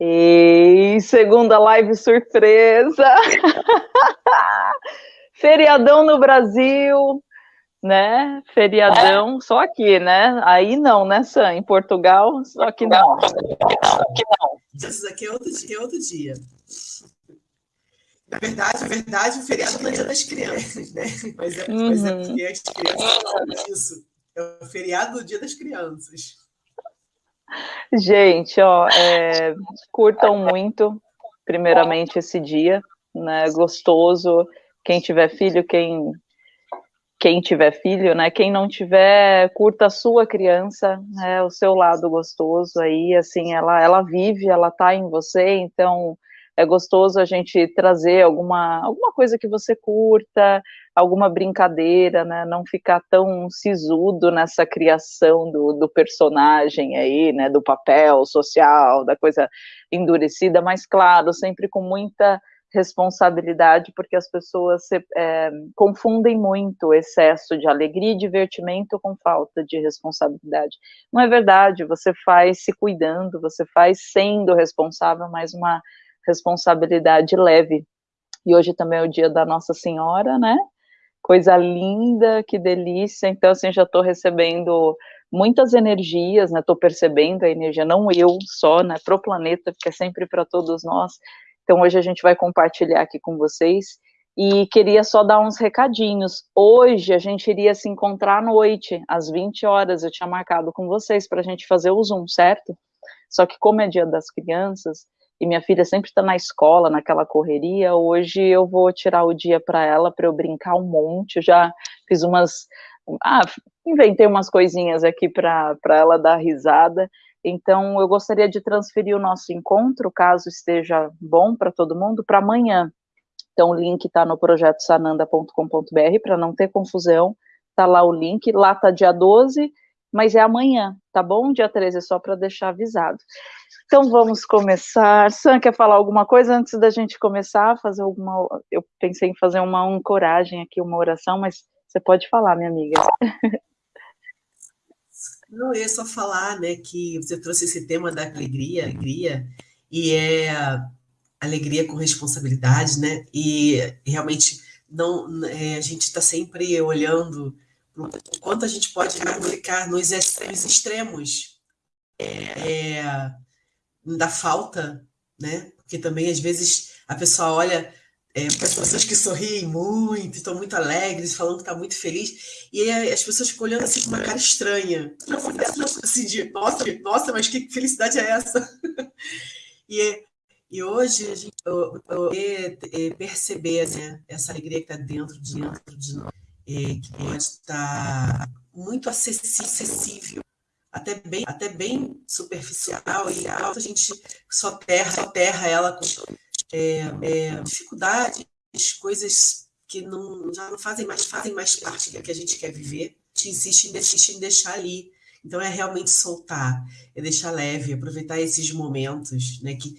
E segunda live surpresa. Feriadão no Brasil, né? Feriadão, é. só aqui, né? Aí não, né, Sam? Em Portugal, só que não. Só que não. Isso aqui é outro dia. É outro dia. Na verdade, na verdade, o feriado é o dia das crianças, né? Mas é, uhum. mas é porque as crianças falam disso. É o feriado do dia das crianças. Gente, ó, é, curtam muito, primeiramente, esse dia, né? Gostoso. Quem tiver filho, quem quem tiver filho, né? Quem não tiver, curta a sua criança, né? O seu lado gostoso aí, assim, ela ela vive, ela tá em você, então é gostoso a gente trazer alguma, alguma coisa que você curta, alguma brincadeira, né? Não ficar tão sisudo nessa criação do, do personagem aí, né? Do papel social, da coisa endurecida, mas claro, sempre com muita responsabilidade, porque as pessoas se, é, confundem muito o excesso de alegria e divertimento com falta de responsabilidade. Não é verdade, você faz se cuidando, você faz sendo responsável, mas uma responsabilidade leve. E hoje também é o dia da Nossa Senhora, né? Coisa linda, que delícia. Então, assim, já estou recebendo muitas energias, né? Estou percebendo a energia, não eu só, né? Para o planeta, porque é sempre para todos nós. Então, hoje a gente vai compartilhar aqui com vocês. E queria só dar uns recadinhos. Hoje a gente iria se encontrar à noite, às 20 horas. Eu tinha marcado com vocês para a gente fazer o Zoom, certo? Só que, como é dia das crianças, e minha filha sempre está na escola, naquela correria, hoje eu vou tirar o dia para ela, para eu brincar um monte, eu já fiz umas, ah, inventei umas coisinhas aqui para ela dar risada, então eu gostaria de transferir o nosso encontro, caso esteja bom para todo mundo, para amanhã, então o link está no projeto sananda.com.br, para não ter confusão, está lá o link, lá está dia 12, mas é amanhã, tá bom? Dia 13, é só para deixar avisado. Então vamos começar. Sam, quer falar alguma coisa antes da gente começar? Fazer alguma. Eu pensei em fazer uma ancoragem aqui, uma oração, mas você pode falar, minha amiga. Não, eu ia só falar, né, que você trouxe esse tema da alegria, alegria, e é alegria com responsabilidade, né? E realmente não, é, a gente está sempre olhando o quanto a gente pode mergulhar nos extremos é, da falta, né? Porque também, às vezes, a pessoa olha é, para as pessoas que sorriem muito, estão muito alegres, falando que está muito feliz, e aí as pessoas ficam olhando assim com uma cara estranha. Assim, de, nossa, nossa, mas que felicidade é essa? e, e hoje a gente eu, eu, eu, perceber né, essa alegria que está dentro de dentro de nós, é, que pode estar muito acessível até bem, até bem superficial e alta, a gente só terra, só terra ela com é, é, dificuldades, coisas que não, já não fazem mais, fazem mais parte do que a gente quer viver, a gente insiste em, insiste em deixar ali. Então é realmente soltar, é deixar leve, aproveitar esses momentos, né? Que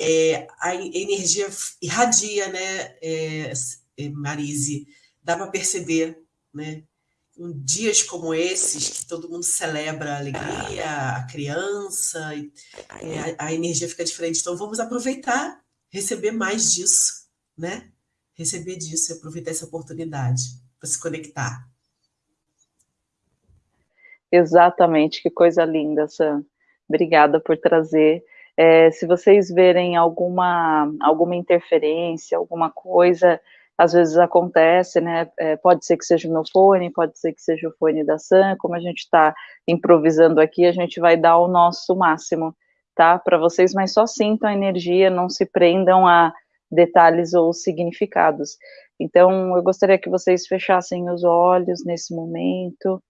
é, a energia irradia, né, é, é Marise? Dá para perceber, né? em dias como esses, que todo mundo celebra a alegria, a criança, é, a, a, energia fica diferente. Então, vamos aproveitar, receber mais disso, né? Receber disso e aproveitar essa oportunidade para se conectar. Exatamente, que coisa linda, Sam. Obrigada por trazer. É, se vocês verem alguma, alguma interferência, alguma coisa, às vezes acontece, né? É, pode ser que seja o meu fone, pode ser que seja o fone da Sam. Como a gente está improvisando aqui, a gente vai dar o nosso máximo, tá? Para vocês, mas só sintam a energia, não se prendam a detalhes ou significados. Então, eu gostaria que vocês fechassem os olhos nesse momento,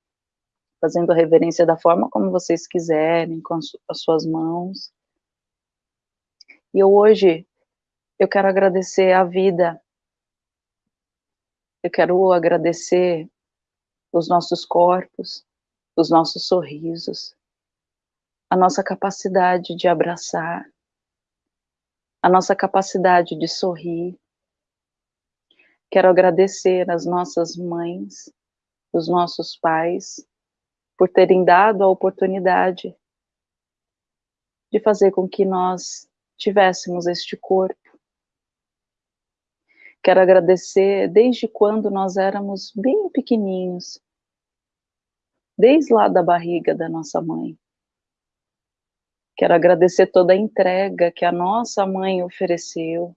fazendo a reverência da forma como vocês quiserem, com as suas mãos. E hoje, eu quero agradecer a vida eu quero agradecer os nossos corpos, os nossos sorrisos, a nossa capacidade de abraçar, a nossa capacidade de sorrir. Quero agradecer as nossas mães, os nossos pais, por terem dado a oportunidade de fazer com que nós tivéssemos este corpo. Quero agradecer desde quando nós éramos bem pequeninhos, desde lá da barriga da nossa mãe. Quero agradecer toda a entrega que a nossa mãe ofereceu,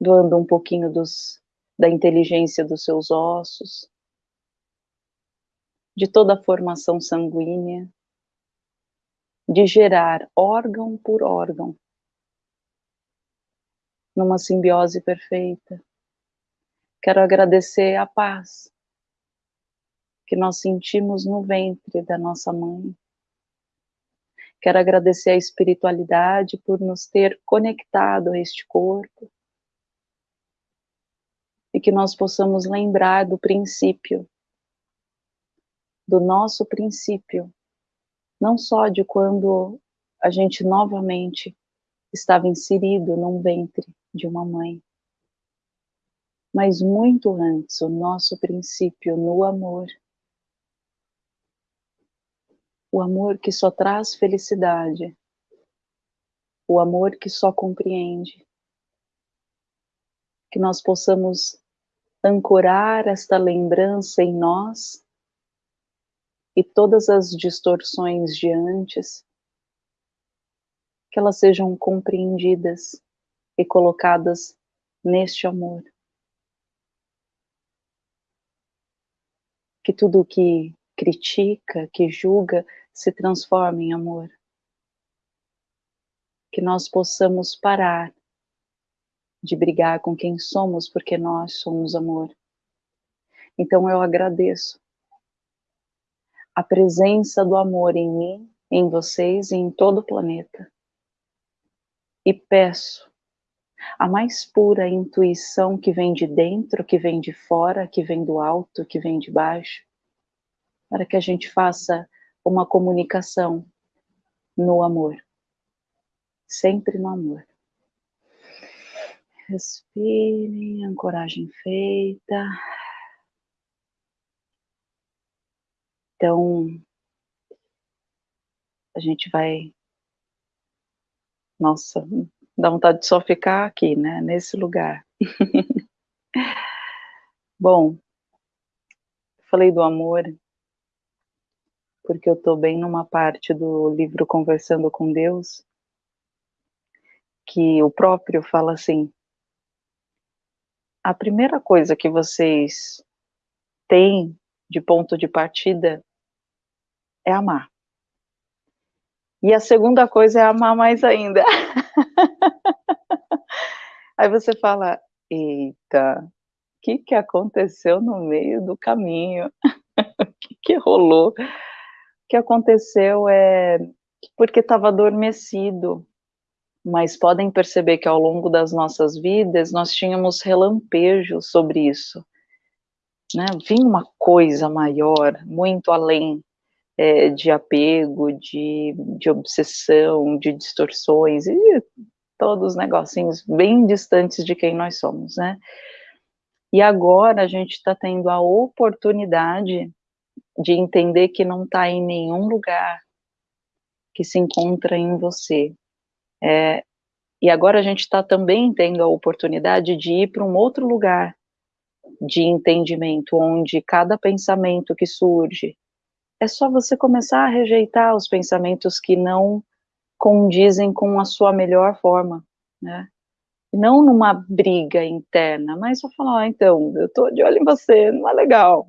doando um pouquinho dos, da inteligência dos seus ossos, de toda a formação sanguínea, de gerar órgão por órgão, numa simbiose perfeita. Quero agradecer a paz que nós sentimos no ventre da nossa mãe. Quero agradecer a espiritualidade por nos ter conectado a este corpo e que nós possamos lembrar do princípio, do nosso princípio, não só de quando a gente novamente estava inserido num ventre de uma mãe, mas muito antes, o nosso princípio no amor. O amor que só traz felicidade, o amor que só compreende. Que nós possamos ancorar esta lembrança em nós e todas as distorções de antes, que elas sejam compreendidas e colocadas neste amor. Que tudo que critica, que julga, se transforme em amor. Que nós possamos parar de brigar com quem somos, porque nós somos amor. Então eu agradeço a presença do amor em mim, em vocês e em todo o planeta. E peço a mais pura intuição que vem de dentro, que vem de fora, que vem do alto, que vem de baixo, para que a gente faça uma comunicação no amor, sempre no amor. Respirem, ancoragem feita. Então, a gente vai. Nossa, dá vontade de só ficar aqui, né? Nesse lugar. Bom, falei do amor, porque eu estou bem numa parte do livro Conversando com Deus, que o próprio fala assim: a primeira coisa que vocês têm de ponto de partida é amar. E a segunda coisa é amar mais ainda. Aí você fala, eita, o que, que aconteceu no meio do caminho? O que, que rolou? O que aconteceu é porque estava adormecido, mas podem perceber que ao longo das nossas vidas nós tínhamos relampejos sobre isso. Né? Vinha uma coisa maior, muito além é, de apego, de, de obsessão, de distorções e todos os negocinhos bem distantes de quem nós somos, né? E agora a gente está tendo a oportunidade de entender que não está em nenhum lugar, que se encontra em você, é, e agora a gente está também tendo a oportunidade de ir para um outro lugar de entendimento, onde cada pensamento que surge, é só você começar a rejeitar os pensamentos que não condizem com a sua melhor forma, né? Não numa briga interna, mas só falar, ah, então, eu tô de olho em você, não é legal.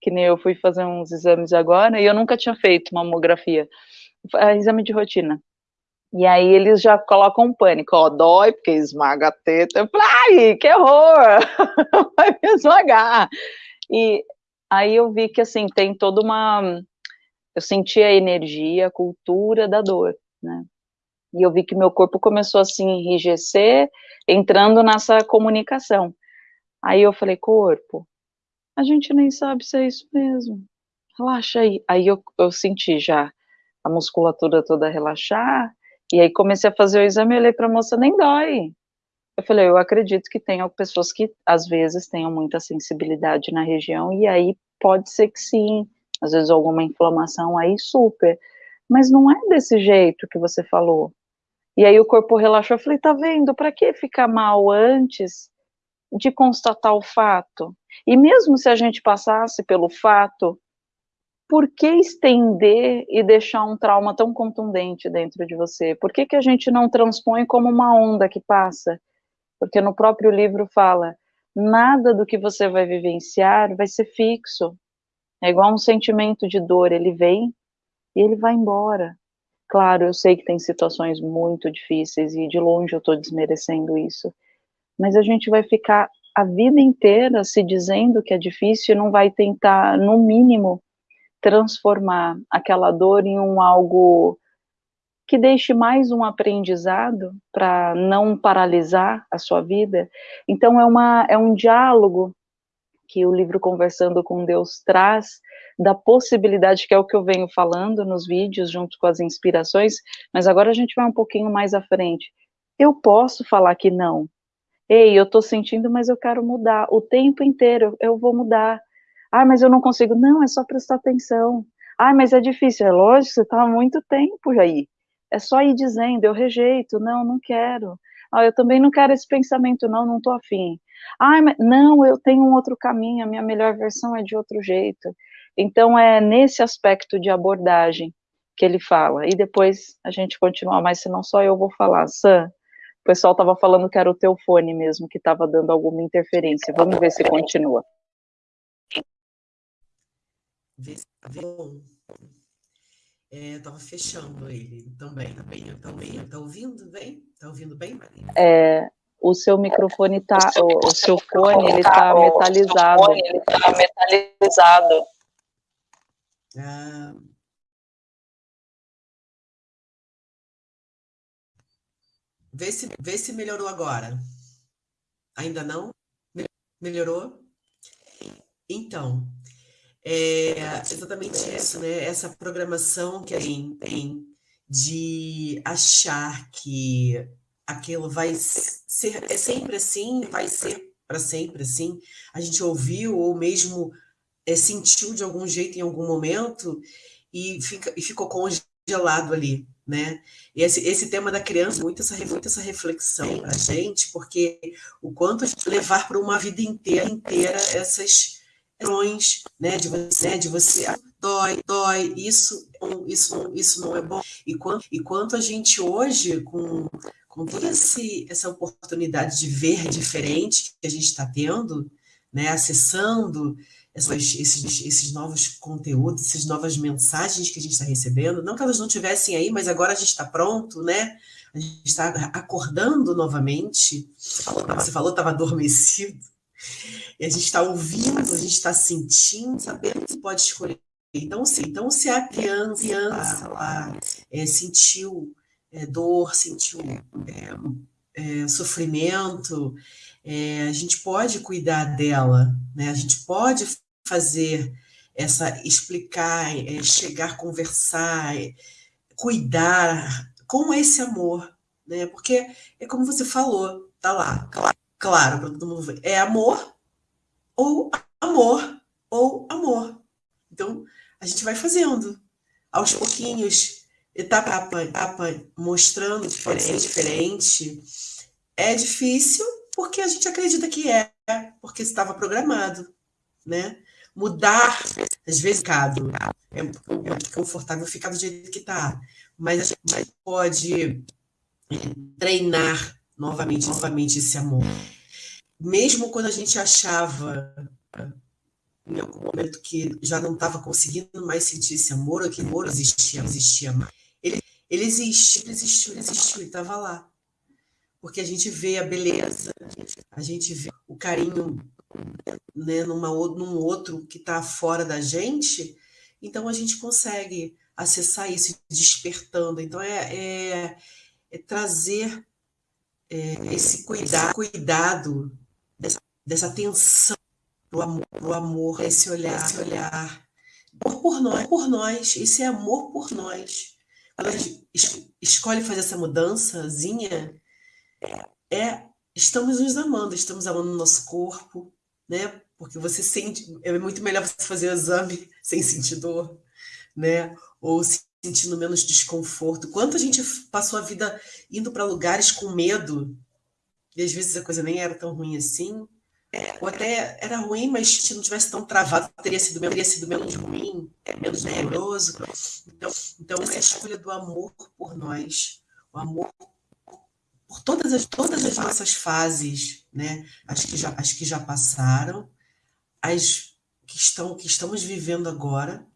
Que nem eu fui fazer uns exames agora e eu nunca tinha feito mamografia, é, exame de rotina. E aí eles já colocam um pânico, ó, dói porque esmaga a teta. Eu falei, ai, que horror! Vai me esmagar. E aí eu vi que, assim, tem toda uma... Eu senti a energia, a cultura da dor, né? E eu vi que meu corpo começou a se enrijecer, entrando nessa comunicação. Aí eu falei, corpo, a gente nem sabe se é isso mesmo. Relaxa aí. Aí eu, eu senti já a musculatura toda relaxar, e aí comecei a fazer o exame e olhei para a moça, nem dói. Eu falei, eu acredito que tenham pessoas que às vezes tenham muita sensibilidade na região, e aí pode ser que sim, às vezes alguma inflamação aí super, mas não é desse jeito que você falou. E aí o corpo relaxou. Eu falei, tá vendo? Para que ficar mal antes de constatar o fato? E mesmo se a gente passasse pelo fato, por que estender e deixar um trauma tão contundente dentro de você? Por que, que a gente não transpõe como uma onda que passa? Porque no próprio livro fala, nada do que você vai vivenciar vai ser fixo. É igual um sentimento de dor, ele vem e ele vai embora. Claro, eu sei que tem situações muito difíceis e de longe eu estou desmerecendo isso, mas a gente vai ficar a vida inteira se dizendo que é difícil e não vai tentar, no mínimo, transformar aquela dor em um algo que deixe mais um aprendizado para não paralisar a sua vida. Então é, uma, é um diálogo que o livro Conversando com Deus traz da possibilidade, que é o que eu venho falando nos vídeos, junto com as inspirações, mas agora a gente vai um pouquinho mais à frente. Eu posso falar que não. Ei, eu estou sentindo, mas eu quero mudar. O tempo inteiro eu vou mudar. Ah, mas eu não consigo. Não, é só prestar atenção. Ah, mas é difícil. É lógico, você está há muito tempo aí. É só ir dizendo, eu rejeito, não, não quero. Ah, eu também não quero esse pensamento, não, não estou afim. Ah, mas, não, eu tenho um outro caminho, a minha melhor versão é de outro jeito. Então, é nesse aspecto de abordagem que ele fala. E depois a gente continua, mas senão só eu vou falar. Sam, o pessoal estava falando que era o teu fone mesmo, que estava dando alguma interferência. Vamos ver se continua. É, eu tava fechando ele também, também, também. Tá ouvindo bem? Tá ouvindo bem, Maria? É, o seu microfone tá, o, o seu fone, ele tá metalizado. Fone, ele tá metalizado. Ah. Vê se, vê se melhorou agora. Ainda não? Melhorou? Então, é exatamente isso, né? Essa programação que a gente tem de achar que aquilo vai ser é sempre assim, vai ser para sempre assim. A gente ouviu ou mesmo é, sentiu de algum jeito em algum momento e, fica, e ficou congelado ali, né? E esse, esse tema da criança, muito essa, muito essa reflexão para a gente, porque o quanto levar para uma vida inteira, inteira essas questões, né, de você, de você ah, dói, dói, isso, isso, isso não é bom. E quanto, e quanto a gente hoje, com, com toda esse, essa oportunidade de ver diferente que a gente está tendo, né, acessando essas, esses, esses novos conteúdos, essas novas mensagens que a gente está recebendo, não que elas não tivessem aí, mas agora a gente está pronto, né? A gente está acordando novamente. Você falou, estava adormecido. E a gente está ouvindo, a gente está sentindo, sabendo que pode escolher. Então, sim, então se a criança, criança lá é, sentiu é, dor, sentiu é, é sofrimento, é, a gente pode cuidar dela, né? A gente pode fazer essa explicar, é, chegar, conversar, cuidar com esse amor, né? Porque é como você falou, tá lá, claro, para todo mundo é amor ou amor, ou amor. Então, a gente vai fazendo, aos pouquinhos, etapa a etapa, mostrando que pode ser diferente. É difícil porque a gente acredita que é, porque estava programado, né? Mudar, às vezes, cado, é, é confortável ficar do jeito que está, mas a gente pode treinar novamente, novamente esse amor mesmo quando a gente achava em algum momento que já não estava conseguindo mais sentir esse amor, ou que amor existia, existia mais. Ele, ele existe, ele existiu, ele existiu, e estava lá. Porque a gente vê a beleza, a gente vê o carinho né, numa, num outro que está fora da gente, então a gente consegue acessar isso despertando. Então é, é, é trazer é, esse cuidado, cuidado dessa, dessa tensão do amor, do amor, esse olhar, esse olhar. Amor por nós, por nós, esse é amor por nós. Quando a gente escolhe fazer essa mudançazinha, é estamos nos amando, estamos amando o nosso corpo, né? Porque você sente, é muito melhor você fazer o exame sem sentir dor, né? Ou se sentindo menos desconforto. Quanto a gente passou a vida indo para lugares com medo, e às vezes a coisa nem era tão ruim assim, é, ou até era ruim, mas se não tivesse tão travado, teria sido, teria sido menos ruim, é, menos doloroso. Então, então, essa escolha do amor por nós, o amor por todas as, todas as nossas fases, né? as, que já, as que já passaram, as que, estão, que estamos vivendo agora,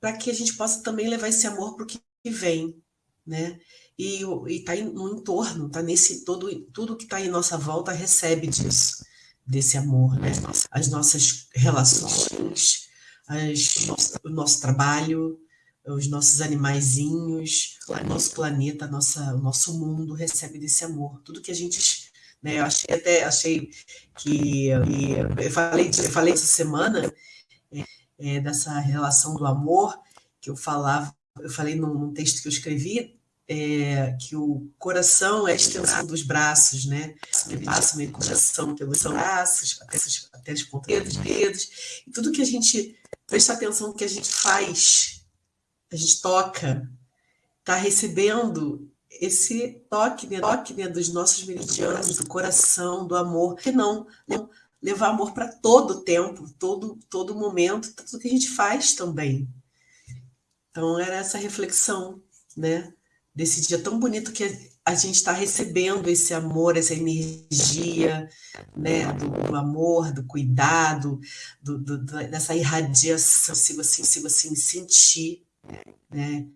para que a gente possa também levar esse amor para o que vem, né? E está no entorno, está nesse todo tudo que está em nossa volta recebe disso, desse amor, né? As nossas relações, as, o nosso trabalho, os nossos animaizinhos, o nosso planeta, nossa, o nosso mundo recebe desse amor. Tudo que a gente né? Eu achei até achei que eu falei, eu falei essa semana é, é, dessa relação do amor que eu falava, eu falei num, num texto que eu escrevi é, que o coração é a extensão dos braços, né? Ele passa meio coração pelos braços, até, até as pontas dos dedos, e tudo que a gente presta atenção no que a gente faz, a gente toca, está recebendo esse toque, né, toque né, dos nossos meridianos, do coração, do amor, que não, não levar amor para todo o tempo, todo, todo momento, tudo que a gente faz também. Então, era essa reflexão, né? Desse dia tão bonito que a gente está recebendo esse amor, essa energia, né? Do, do amor, do cuidado, do, do, dessa irradiação, se assim, se assim sentir, né?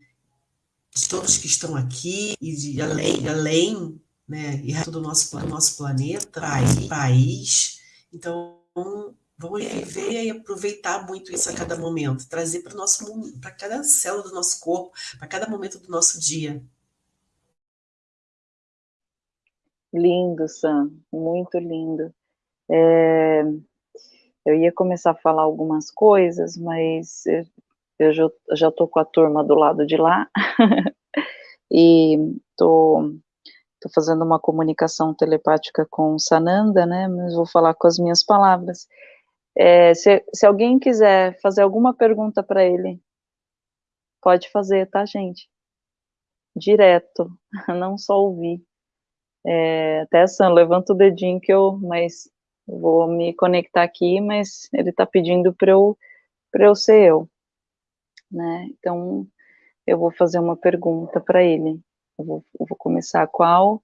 de todos que estão aqui e de além, além né, e todo o nosso, nosso planeta, país. Então, vamos viver e aproveitar muito isso a cada momento, trazer para nosso para cada célula do nosso corpo, para cada momento do nosso dia. Lindo, Sam, muito lindo. É, eu ia começar a falar algumas coisas, mas eu já estou com a turma do lado de lá e estou tô, tô fazendo uma comunicação telepática com Sananda, né, mas vou falar com as minhas palavras. É, se, se alguém quiser fazer alguma pergunta para ele, pode fazer, tá, gente? Direto, não só ouvir. É, até Sam, levanta o dedinho que eu, mas vou me conectar aqui, mas ele está pedindo para eu, eu ser eu né? Então, eu vou fazer uma pergunta para ele. Eu vou, eu vou começar qual?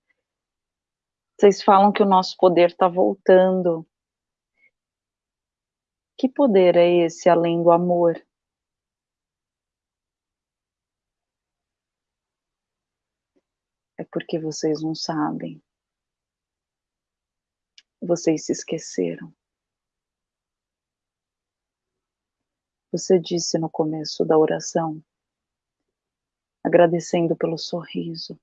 Vocês falam que o nosso poder está voltando. Que poder é esse além do amor? É porque vocês não sabem. Vocês se esqueceram. Você disse no começo da oração, agradecendo pelo sorriso.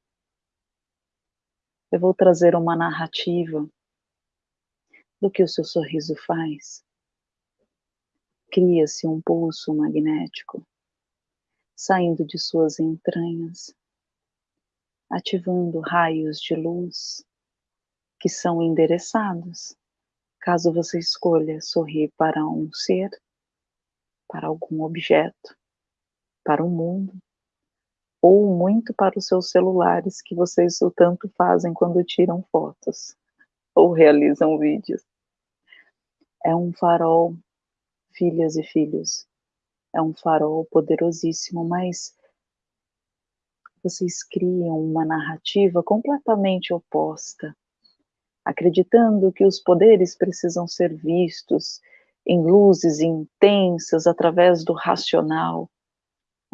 Eu vou trazer uma narrativa do que o seu sorriso faz. Cria-se um pulso magnético saindo de suas entranhas, ativando raios de luz que são endereçados caso você escolha sorrir para um ser para algum objeto, para o mundo, ou muito para os seus celulares que vocês o tanto fazem quando tiram fotos ou realizam vídeos. É um farol, filhas e filhos, é um farol poderosíssimo, mas vocês criam uma narrativa completamente oposta, acreditando que os poderes precisam ser vistos em luzes intensas através do racional,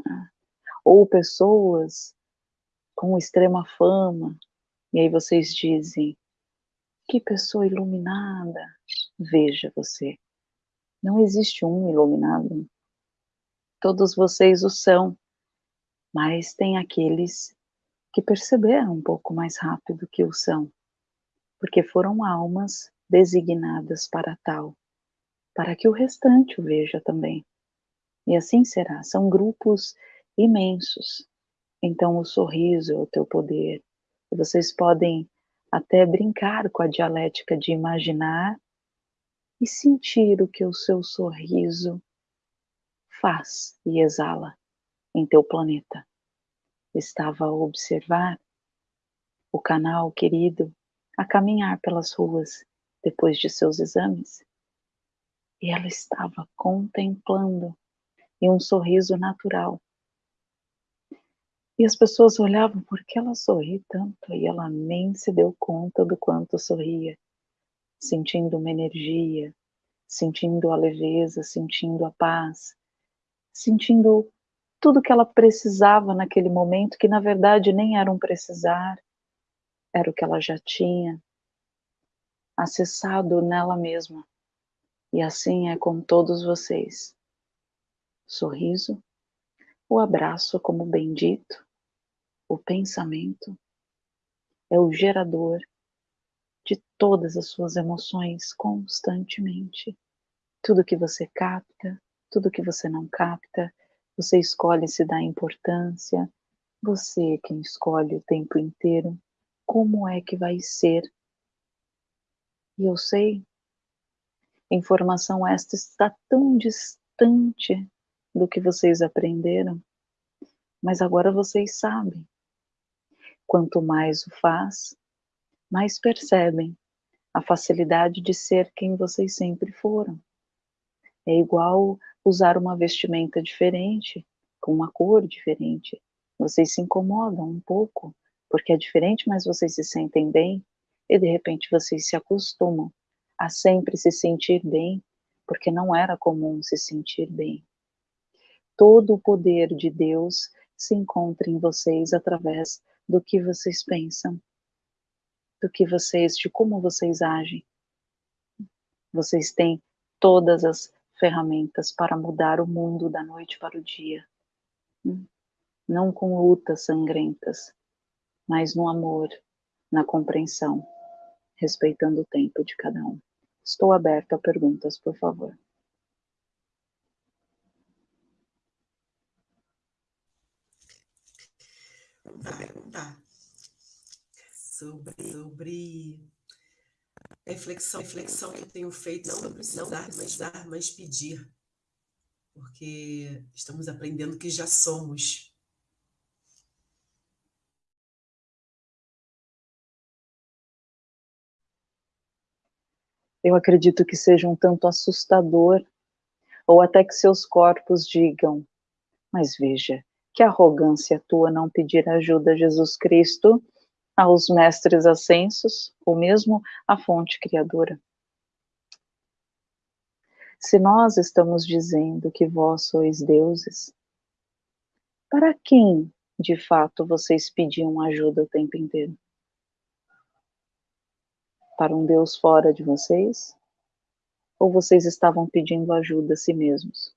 né? ou pessoas com extrema fama, e aí vocês dizem, que pessoa iluminada, veja você, não existe um iluminado, todos vocês o são, mas tem aqueles que perceberam um pouco mais rápido que o são, porque foram almas designadas para tal para que o restante o veja também. E assim será, são grupos imensos. Então o sorriso é o teu poder. Vocês podem até brincar com a dialética de imaginar e sentir o que o seu sorriso faz e exala. em teu planeta. Estava a observar o canal querido a caminhar pelas ruas depois de seus exames. E ela estava contemplando e um sorriso natural. E as pessoas olhavam, por que ela sorri tanto? E ela nem se deu conta do quanto sorria, sentindo uma energia, sentindo a leveza, sentindo a paz, sentindo tudo que ela precisava naquele momento, que na verdade nem era um precisar, era o que ela já tinha acessado nela mesma. E assim é com todos vocês. Sorriso, o abraço como bendito, o pensamento é o gerador de todas as suas emoções constantemente. Tudo que você capta, tudo que você não capta, você escolhe se dar importância, você é quem escolhe o tempo inteiro como é que vai ser. E eu sei, informação esta está tão distante do que vocês aprenderam, mas agora vocês sabem. Quanto mais o faz, mais percebem a facilidade de ser quem vocês sempre foram. É igual usar uma vestimenta diferente, com uma cor diferente. Vocês se incomodam um pouco, porque é diferente, mas vocês se sentem bem e de repente vocês se acostumam a sempre se sentir bem, porque não era comum se sentir bem. Todo o poder de Deus se encontra em vocês através do que vocês pensam, do que vocês, de como vocês agem. Vocês têm todas as ferramentas para mudar o mundo da noite para o dia. Não com lutas sangrentas, mas no amor, na compreensão, respeitando o tempo de cada um. Estou aberta a perguntas, por favor. perguntar sobre, sobre reflexão, reflexão que eu tenho feito não sobre mas dar, mas pedir. Porque estamos aprendendo que já somos eu acredito que seja um tanto assustador, ou até que seus corpos digam, mas veja, que arrogância tua não pedir ajuda a Jesus Cristo, aos mestres ascensos, ou mesmo à fonte criadora. Se nós estamos dizendo que vós sois deuses, para quem de fato vocês pediam ajuda o tempo inteiro? Para um Deus fora de vocês? Ou vocês estavam pedindo ajuda a si mesmos?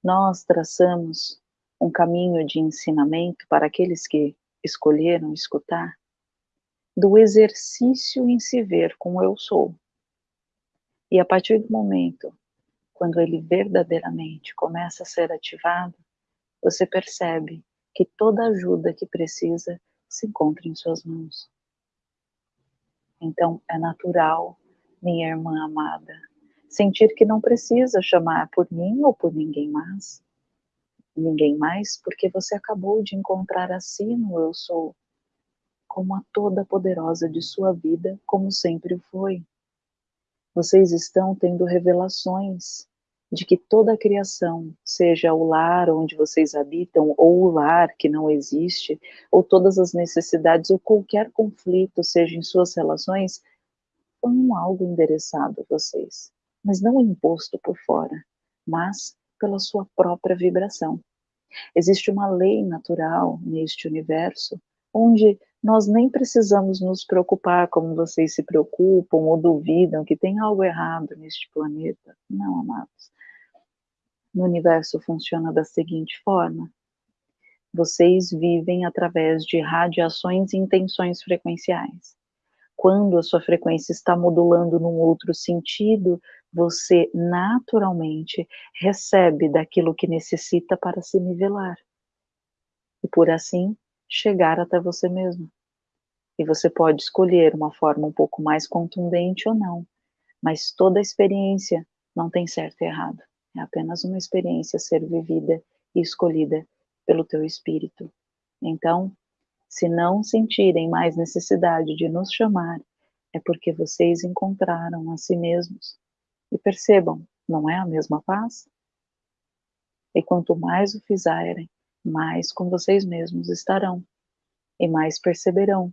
Nós traçamos um caminho de ensinamento para aqueles que escolheram escutar do exercício em se ver como eu sou. E a partir do momento quando ele verdadeiramente começa a ser ativado, você percebe que toda ajuda que precisa se encontra em suas mãos. Então é natural, minha irmã amada, sentir que não precisa chamar por mim ou por ninguém mais. Ninguém mais, porque você acabou de encontrar a no eu sou, como a toda poderosa de sua vida, como sempre foi. Vocês estão tendo revelações de que toda a criação, seja o lar onde vocês habitam, ou o lar que não existe, ou todas as necessidades, ou qualquer conflito, seja em suas relações, um algo endereçado a vocês, mas não imposto por fora, mas pela sua própria vibração. Existe uma lei natural neste universo onde nós nem precisamos nos preocupar como vocês se preocupam ou duvidam que tem algo errado neste planeta. Não, amados no universo funciona da seguinte forma: vocês vivem através de radiações e intenções frequenciais. Quando a sua frequência está modulando num outro sentido, você naturalmente recebe daquilo que necessita para se nivelar. E por assim chegar até você mesmo. E você pode escolher uma forma um pouco mais contundente ou não, mas toda experiência não tem certo e errado É apenas uma experiência a ser vivida e escolhida pelo teu espírito. Então, se não sentirem mais necessidade de nos chamar, é porque vocês encontraram a si mesmos. E percebam, não é a mesma paz? E quanto mais o fizerem, mais com vocês mesmos estarão. E mais perceberão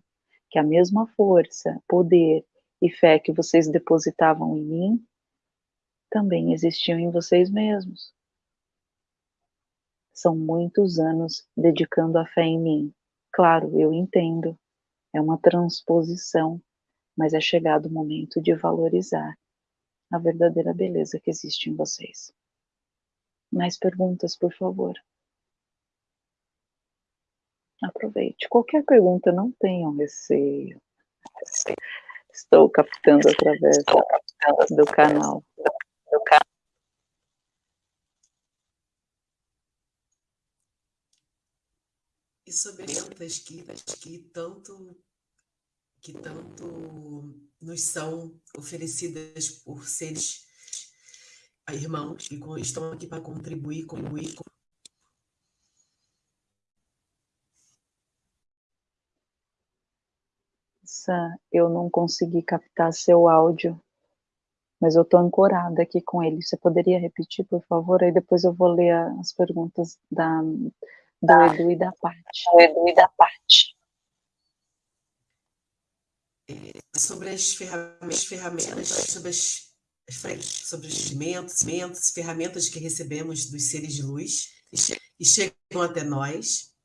que a mesma força, poder e fé que vocês depositavam em mim também existiam em vocês mesmos. São muitos anos dedicando a fé em mim. Claro, eu entendo. É uma transposição, mas é chegado o momento de valorizar a verdadeira beleza que existe em vocês. Mais perguntas, por favor. Aproveite. Qualquer pergunta, não tenham receio. Estou captando através do canal. E sobre as que, que tanto que tanto nos são oferecidas por seres irmãos que estão aqui para contribuir, contribuir. Sam, eu não consegui captar seu áudio, mas eu estou ancorada aqui com ele. Você poderia repetir, por favor? Aí depois eu vou ler as perguntas da, do. Edu e da Paty. Do Edu e da Paty sobre as ferramentas, ferramentas sobre, as, sobre os instrumentos, ferramentas que recebemos dos seres de luz e chegam até nós.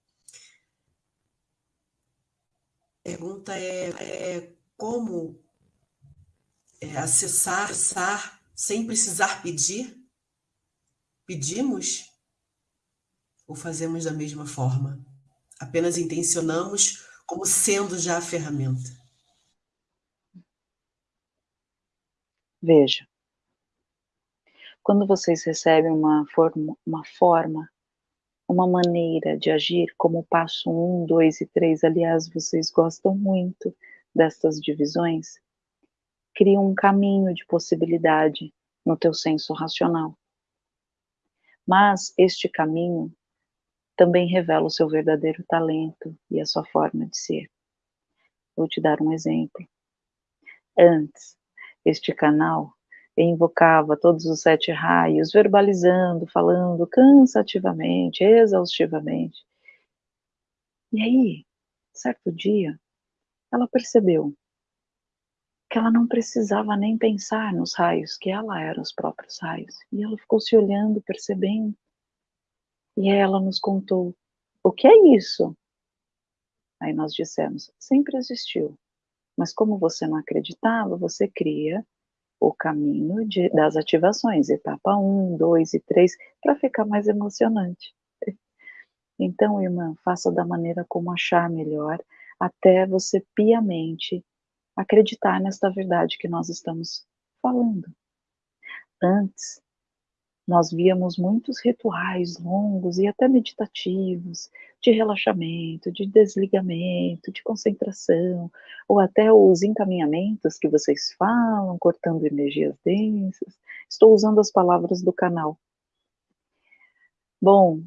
A pergunta é, é como é, acessar, acessar sem precisar pedir? Pedimos ou fazemos da mesma forma? Apenas intencionamos como sendo já a ferramenta. Veja, quando vocês recebem uma forma, uma forma, uma maneira de agir, como o passo 1, um, 2 e 3, aliás, vocês gostam muito destas divisões, cria um caminho de possibilidade no teu senso racional. Mas este caminho também revela o seu verdadeiro talento e a sua forma de ser. Vou te dar um exemplo. Antes, este canal invocava todos os sete raios, verbalizando, falando cansativamente, exaustivamente. E aí, certo dia, ela percebeu que ela não precisava nem pensar nos raios, que ela era os próprios raios. E ela ficou se olhando, percebendo. E ela nos contou: o que é isso? Aí nós dissemos: sempre existiu. Mas como você não acreditava, você cria o caminho de, das ativações, etapa 1, 2 e 3, para ficar mais emocionante. Então, irmã, faça da maneira como achar melhor, até você piamente acreditar nesta verdade que nós estamos falando. Antes, nós víamos muitos rituais longos e até meditativos, de relaxamento, de desligamento, de concentração, ou até os encaminhamentos que vocês falam, cortando energias densas. Estou usando as palavras do canal. Bom,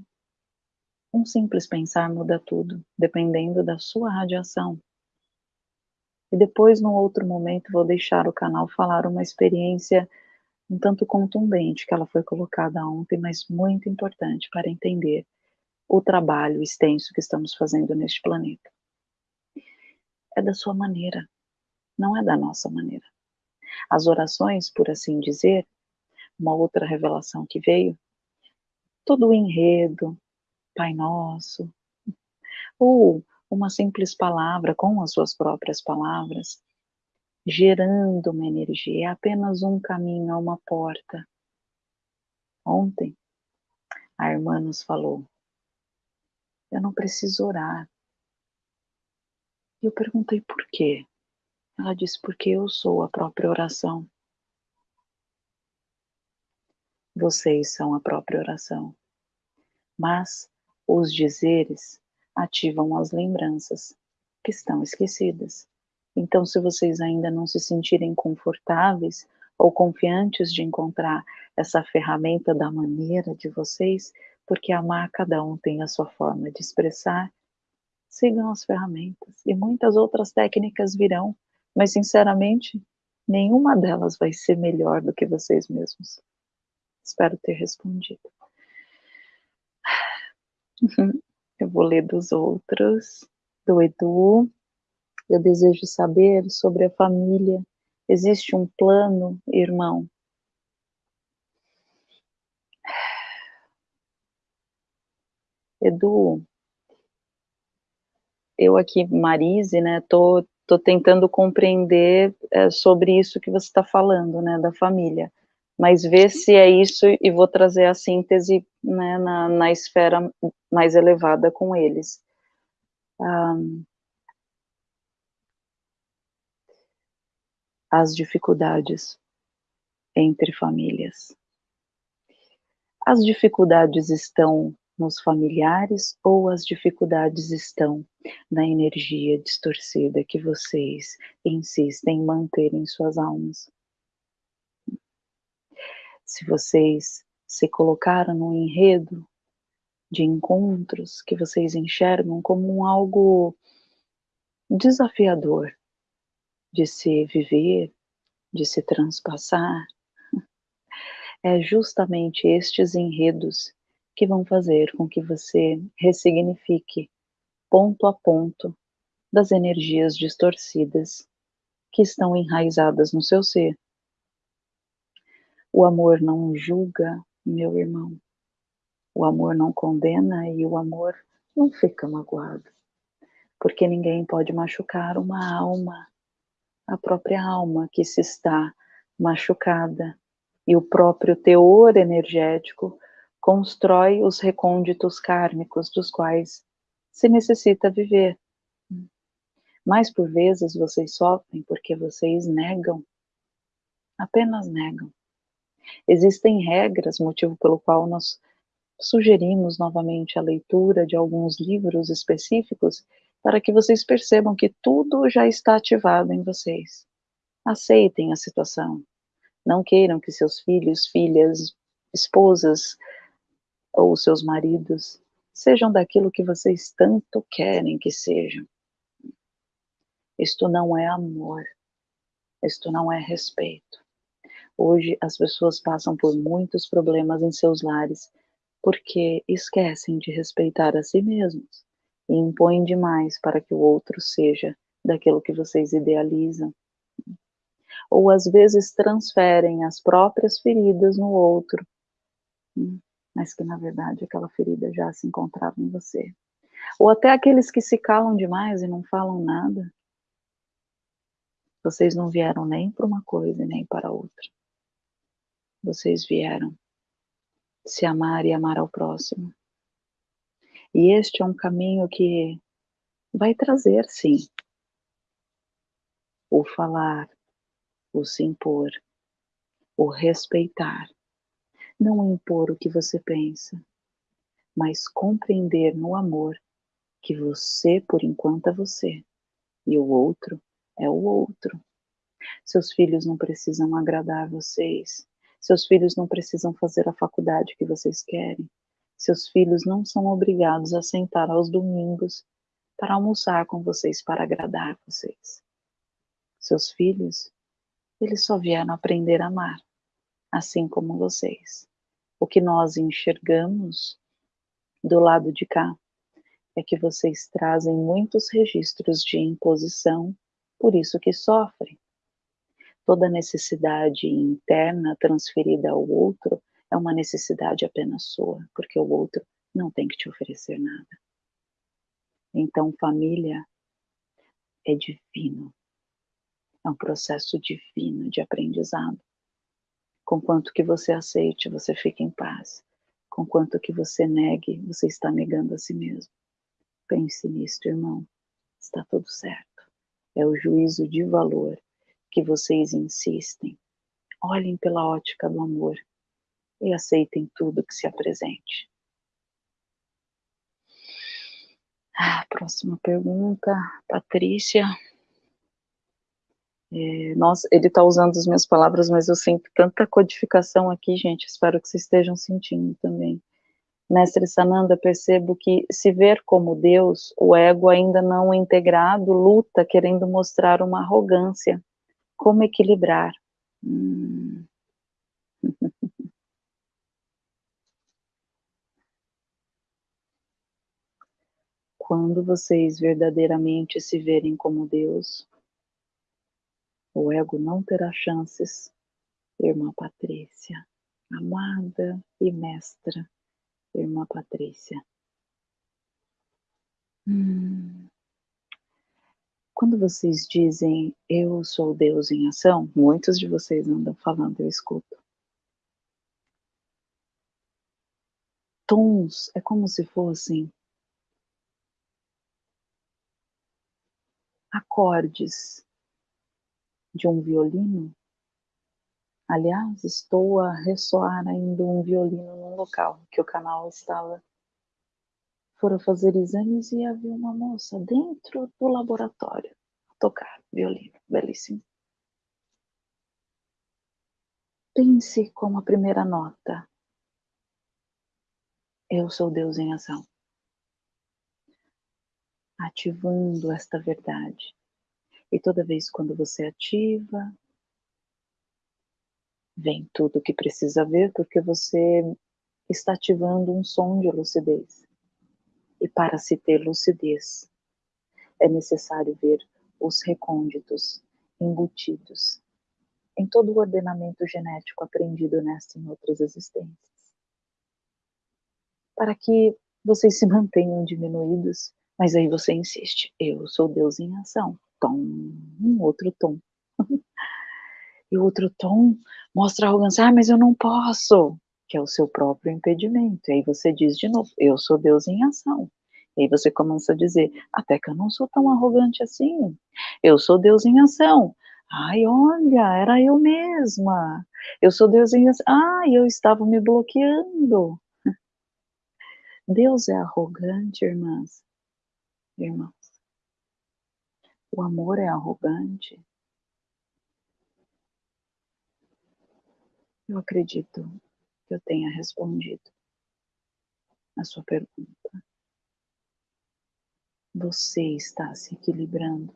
um simples pensar muda tudo, dependendo da sua radiação. E depois, num outro momento, vou deixar o canal falar uma experiência um tanto contundente que ela foi colocada ontem, mas muito importante para entender o trabalho extenso que estamos fazendo neste planeta. É da sua maneira, não é da nossa maneira. As orações, por assim dizer, uma outra revelação que veio, todo o enredo, Pai Nosso, ou uma simples palavra com as suas próprias palavras, gerando uma energia, é apenas um caminho, é uma porta. Ontem, a irmã nos falou, eu não preciso orar. E eu perguntei por quê. Ela disse, porque eu sou a própria oração. Vocês são a própria oração. Mas os dizeres ativam as lembranças que estão esquecidas. Então, se vocês ainda não se sentirem confortáveis ou confiantes de encontrar essa ferramenta da maneira de vocês, porque amar cada um tem a sua forma de expressar. Sigam as ferramentas e muitas outras técnicas virão, mas sinceramente, nenhuma delas vai ser melhor do que vocês mesmos. Espero ter respondido. Eu vou ler dos outros, do Edu. Eu desejo saber sobre a família. Existe um plano, irmão? Edu, eu aqui, Marise, né, tô, tô tentando compreender é, sobre isso que você está falando, né, da família, mas ver se é isso e vou trazer a síntese, né, na, na esfera mais elevada com eles. Um, as dificuldades entre famílias. As dificuldades estão nos familiares ou as dificuldades estão na energia distorcida que vocês insistem em manter em suas almas? Se vocês se colocaram no enredo de encontros que vocês enxergam como algo desafiador de se viver, de se transpassar, é justamente estes enredos que vão fazer com que você ressignifique ponto a ponto das energias distorcidas que estão enraizadas no seu ser. O amor não julga, meu irmão. O amor não condena e o amor não fica magoado. Porque ninguém pode machucar uma alma, a própria alma que se está machucada e o próprio teor energético constrói os recônditos kármicos dos quais se necessita viver. Mas por vezes vocês sofrem porque vocês negam, apenas negam. Existem regras, motivo pelo qual nós sugerimos novamente a leitura de alguns livros específicos para que vocês percebam que tudo já está ativado em vocês. Aceitem a situação. Não queiram que seus filhos, filhas, esposas, ou seus maridos sejam daquilo que vocês tanto querem que sejam. Isto não é amor, isto não é respeito. Hoje as pessoas passam por muitos problemas em seus lares porque esquecem de respeitar a si mesmos e impõem demais para que o outro seja daquilo que vocês idealizam. Ou às vezes transferem as próprias feridas no outro mas que na verdade aquela ferida já se encontrava em você. Ou até aqueles que se calam demais e não falam nada. Vocês não vieram nem para uma coisa e nem para outra. Vocês vieram se amar e amar ao próximo. E este é um caminho que vai trazer, sim, o falar, o se impor, o respeitar, não impor o que você pensa, mas compreender no amor que você, por enquanto, é você e o outro é o outro. Seus filhos não precisam agradar vocês, seus filhos não precisam fazer a faculdade que vocês querem, seus filhos não são obrigados a sentar aos domingos para almoçar com vocês para agradar vocês. Seus filhos, eles só vieram aprender a amar, assim como vocês. O que nós enxergamos do lado de cá é que vocês trazem muitos registros de imposição, por isso que sofrem. Toda necessidade interna transferida ao outro é uma necessidade apenas sua, porque o outro não tem que te oferecer nada. Então, família é divino. É um processo divino de aprendizado. Conquanto que você aceite, você fica em paz. Conquanto que você negue, você está negando a si mesmo. Pense nisto, irmão. Está tudo certo. É o juízo de valor que vocês insistem. Olhem pela ótica do amor e aceitem tudo que se apresente. Ah, próxima pergunta, Patrícia. É, nossa, ele está usando as minhas palavras, mas eu sinto tanta codificação aqui, gente. Espero que vocês estejam sentindo também. Mestre Sananda, percebo que se ver como Deus, o ego ainda não integrado luta querendo mostrar uma arrogância. Como equilibrar? Hum. Quando vocês verdadeiramente se verem como Deus, o ego não terá chances. Irmã Patrícia, amada e mestra, irmã Patrícia. Hum. Quando vocês dizem eu sou Deus em ação, muitos de vocês andam falando, eu escuto. Tons é como se fossem acordes de um violino. Aliás, estou a ressoar ainda um violino no local que o canal estava. Foram fazer exames e havia uma moça dentro do laboratório a tocar violino, belíssimo. Pense como a primeira nota. Eu sou Deus em ação ativando esta verdade. E toda vez quando você ativa, vem tudo o que precisa ver, porque você está ativando um som de lucidez. E para se ter lucidez, é necessário ver os recônditos embutidos em todo o ordenamento genético aprendido nesta e em outras existências. Para que vocês se mantenham diminuídos mas aí você insiste, eu sou Deus em ação. Tom, um outro tom. e o outro tom mostra arrogância, ah, mas eu não posso, que é o seu próprio impedimento. E aí você diz de novo, eu sou Deus em ação. E aí você começa a dizer, até que eu não sou tão arrogante assim. Eu sou Deus em ação. Ai, olha, era eu mesma. Eu sou Deus em ação. Ah, eu estava me bloqueando. Deus é arrogante, irmãs irmãos. O amor é arrogante. Eu acredito que eu tenha respondido a sua pergunta. Você está se equilibrando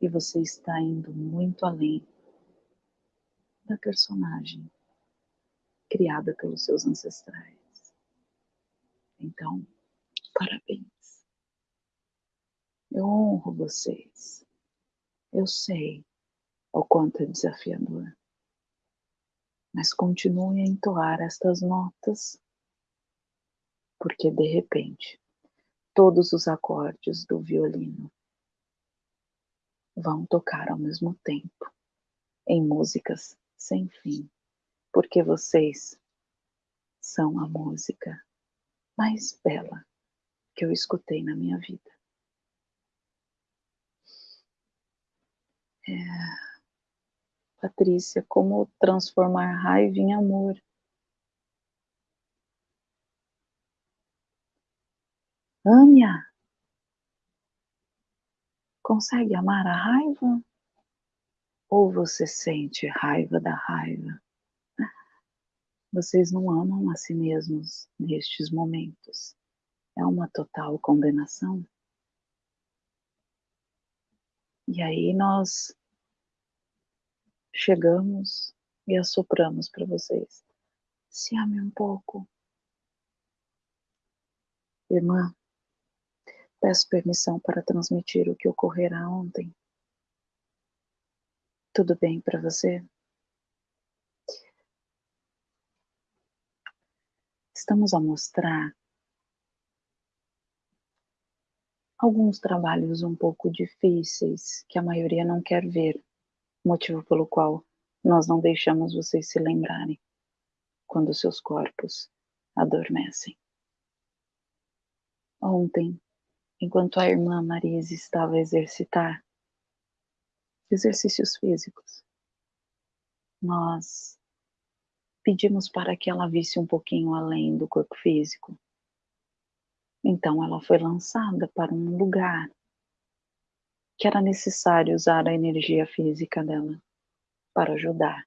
e você está indo muito além da personagem criada pelos seus ancestrais. Então, parabéns. Eu honro vocês. Eu sei o quanto é desafiador. Mas continue a entoar estas notas, porque de repente todos os acordes do violino vão tocar ao mesmo tempo em músicas sem fim, porque vocês são a música mais bela que eu escutei na minha vida. É, Patrícia, como transformar raiva em amor? Ania, consegue amar a raiva? Ou você sente raiva da raiva? Vocês não amam a si mesmos nestes momentos. É uma total condenação. E aí nós chegamos e assopramos para vocês. Se ame um pouco. Irmã, peço permissão para transmitir o que ocorrerá ontem. Tudo bem para você? Estamos a mostrar alguns trabalhos um pouco difíceis que a maioria não quer ver motivo pelo qual nós não deixamos vocês se lembrarem quando seus corpos adormecem. Ontem, enquanto a irmã Marise estava a exercitar exercícios físicos, nós pedimos para que ela visse um pouquinho além do corpo físico. Então ela foi lançada para um lugar que era necessário usar a energia física dela para ajudar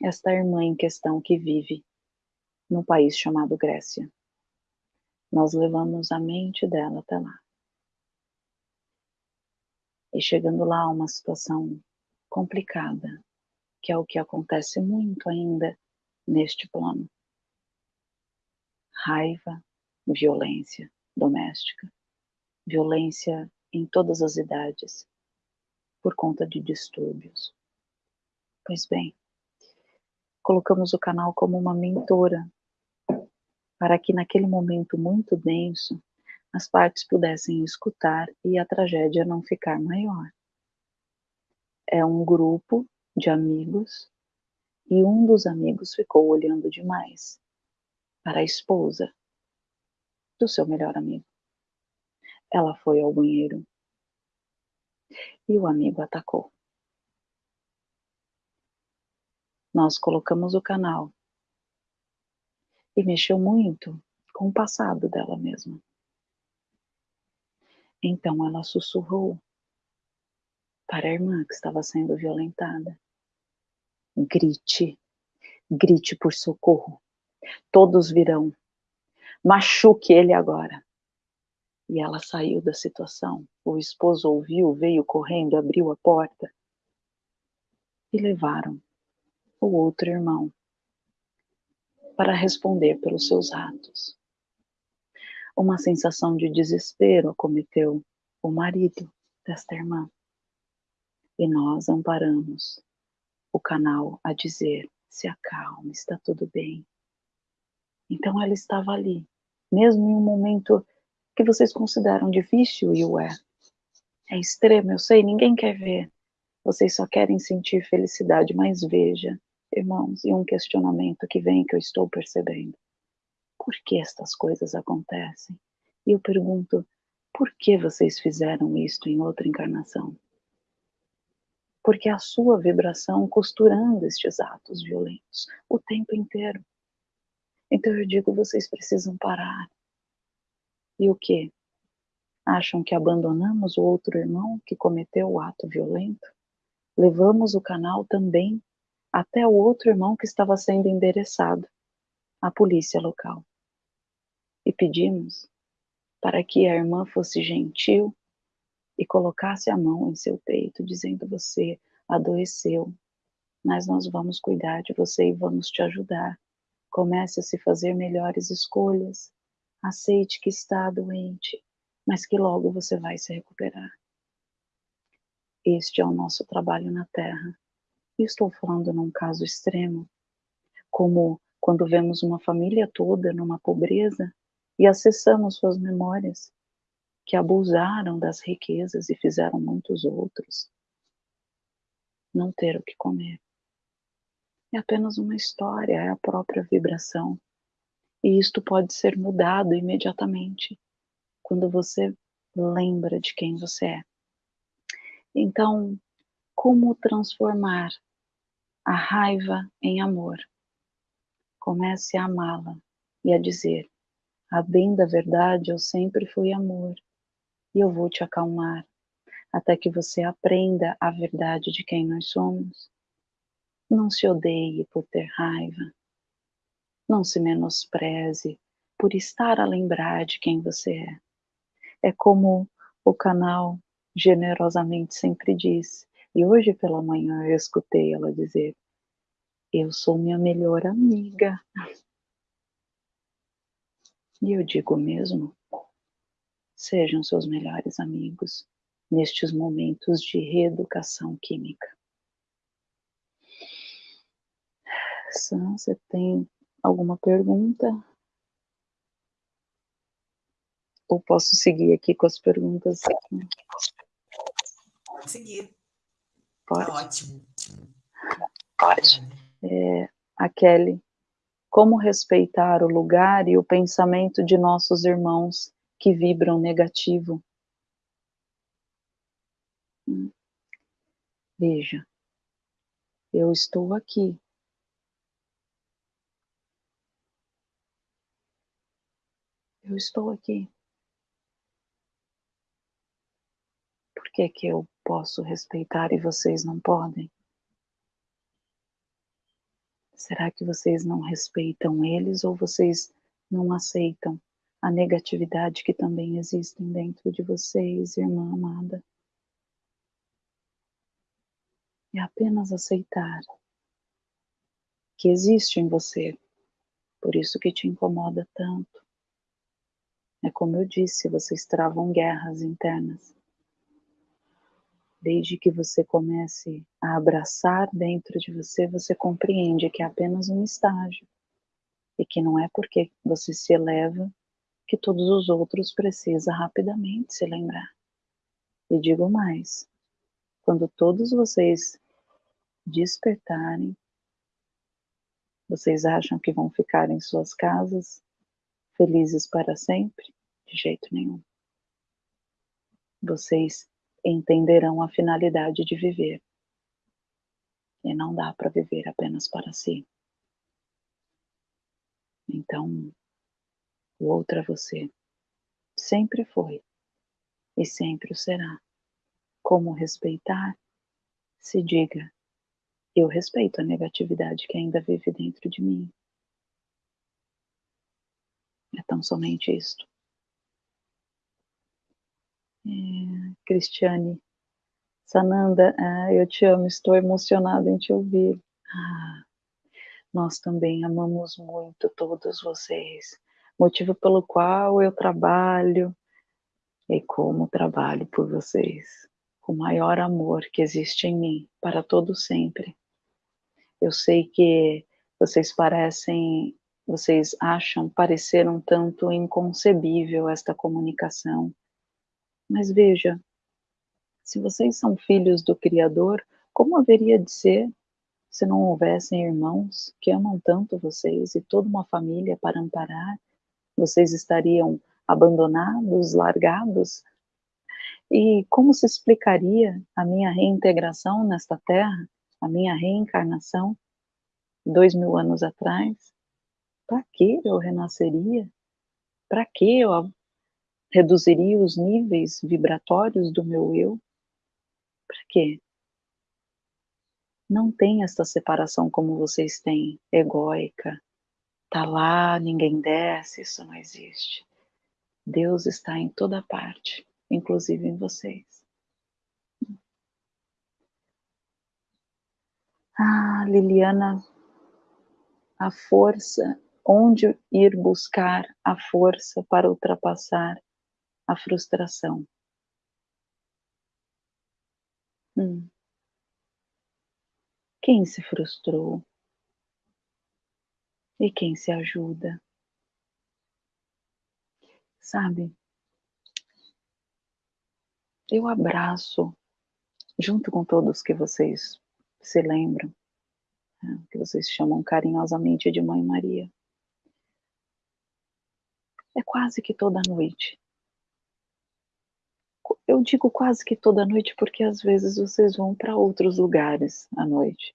esta irmã em questão que vive no país chamado Grécia. Nós levamos a mente dela até lá. E chegando lá, uma situação complicada, que é o que acontece muito ainda neste plano. Raiva, violência doméstica, violência em todas as idades, por conta de distúrbios. Pois bem, colocamos o canal como uma mentora, para que naquele momento muito denso, as partes pudessem escutar e a tragédia não ficar maior. É um grupo de amigos e um dos amigos ficou olhando demais para a esposa do seu melhor amigo. Ela foi ao banheiro e o amigo atacou. Nós colocamos o canal e mexeu muito com o passado dela mesma. Então ela sussurrou para a irmã que estava sendo violentada: grite, grite por socorro. Todos virão. Machuque ele agora. E ela saiu da situação. O esposo ouviu, veio correndo, abriu a porta e levaram o outro irmão para responder pelos seus atos. Uma sensação de desespero acometeu o marido desta irmã. E nós amparamos o canal a dizer: se acalme, está tudo bem. Então ela estava ali, mesmo em um momento que vocês consideram difícil, e o é. É extremo, eu sei, ninguém quer ver. Vocês só querem sentir felicidade, mas veja, irmãos, e um questionamento que vem que eu estou percebendo. Por que estas coisas acontecem? E eu pergunto, por que vocês fizeram isto em outra encarnação? Porque a sua vibração costurando estes atos violentos o tempo inteiro. Então eu digo, vocês precisam parar. E o que? Acham que abandonamos o outro irmão que cometeu o ato violento? Levamos o canal também até o outro irmão que estava sendo endereçado à polícia local. E pedimos para que a irmã fosse gentil e colocasse a mão em seu peito, dizendo: Você adoeceu, mas nós vamos cuidar de você e vamos te ajudar. Comece a se fazer melhores escolhas. Aceite que está doente, mas que logo você vai se recuperar. Este é o nosso trabalho na Terra estou falando num caso extremo, como quando vemos uma família toda numa pobreza e acessamos suas memórias, que abusaram das riquezas e fizeram muitos outros não ter o que comer. É apenas uma história, é a própria vibração. E isto pode ser mudado imediatamente quando você lembra de quem você é. Então, como transformar a raiva em amor. Comece a amá-la e a dizer: a bem da verdade, eu sempre fui amor e eu vou te acalmar até que você aprenda a verdade de quem nós somos. Não se odeie por ter raiva. Não se menospreze por estar a lembrar de quem você é. É como o canal generosamente sempre diz: e hoje pela manhã eu escutei ela dizer: Eu sou minha melhor amiga. E eu digo mesmo: sejam seus melhores amigos nestes momentos de reeducação química. Sam, você tem alguma pergunta? Ou posso seguir aqui com as perguntas? Pode seguir. Pode. Tá ótimo. Pode. É, a Kelly, como respeitar o lugar e o pensamento de nossos irmãos que vibram negativo? Hum. Veja, eu estou aqui. Eu estou aqui. que que eu posso respeitar e vocês não podem? Será que vocês não respeitam eles ou vocês não aceitam a negatividade que também existe dentro de vocês, irmã amada? É apenas aceitar que existe em você, por isso que te incomoda tanto. É como eu disse, vocês travam guerras internas. Desde que você comece a abraçar dentro de você, você compreende que é apenas um estágio e que não é porque você se eleva que todos os outros precisam rapidamente se lembrar. E digo mais, quando todos vocês despertarem, vocês acham que vão ficar em suas casas felizes para sempre? De jeito nenhum. Vocês entenderão a finalidade de viver. E não dá para viver apenas para si. Então, o outro é você. Sempre foi e sempre o será. Como respeitar? Se diga, eu respeito a negatividade que ainda vive dentro de mim. É tão somente isto. É, Cristiane, Sananda, ah, eu te amo, estou emocionada em te ouvir. Ah, nós também amamos muito todos vocês, motivo pelo qual eu trabalho e como trabalho por vocês, com o maior amor que existe em mim para todo sempre. Eu sei que vocês parecem, vocês acham parecer um tanto inconcebível esta comunicação. Mas veja, se vocês são filhos do Criador, como haveria de ser se não houvessem irmãos que amam tanto vocês e toda uma família para amparar? Vocês estariam abandonados, largados? E como se explicaria a minha reintegração nesta terra? a minha reencarnação dois mil anos atrás, para que eu renasceria? Para que eu reduziria os níveis vibratórios do meu eu? Para quê? Não tem esta separação como vocês têm, egóica. Tá lá, ninguém desce, isso não existe. Deus está em toda parte, inclusive em vocês. Ah, Liliana, a força, onde ir buscar a força para ultrapassar a frustração? Hum. Quem se frustrou? E quem se ajuda? Sabe? Eu abraço, junto com todos que vocês se lembram, né, que vocês chamam carinhosamente de Mãe Maria. É quase que toda noite. Eu digo quase que toda noite porque às vezes vocês vão para outros lugares à noite,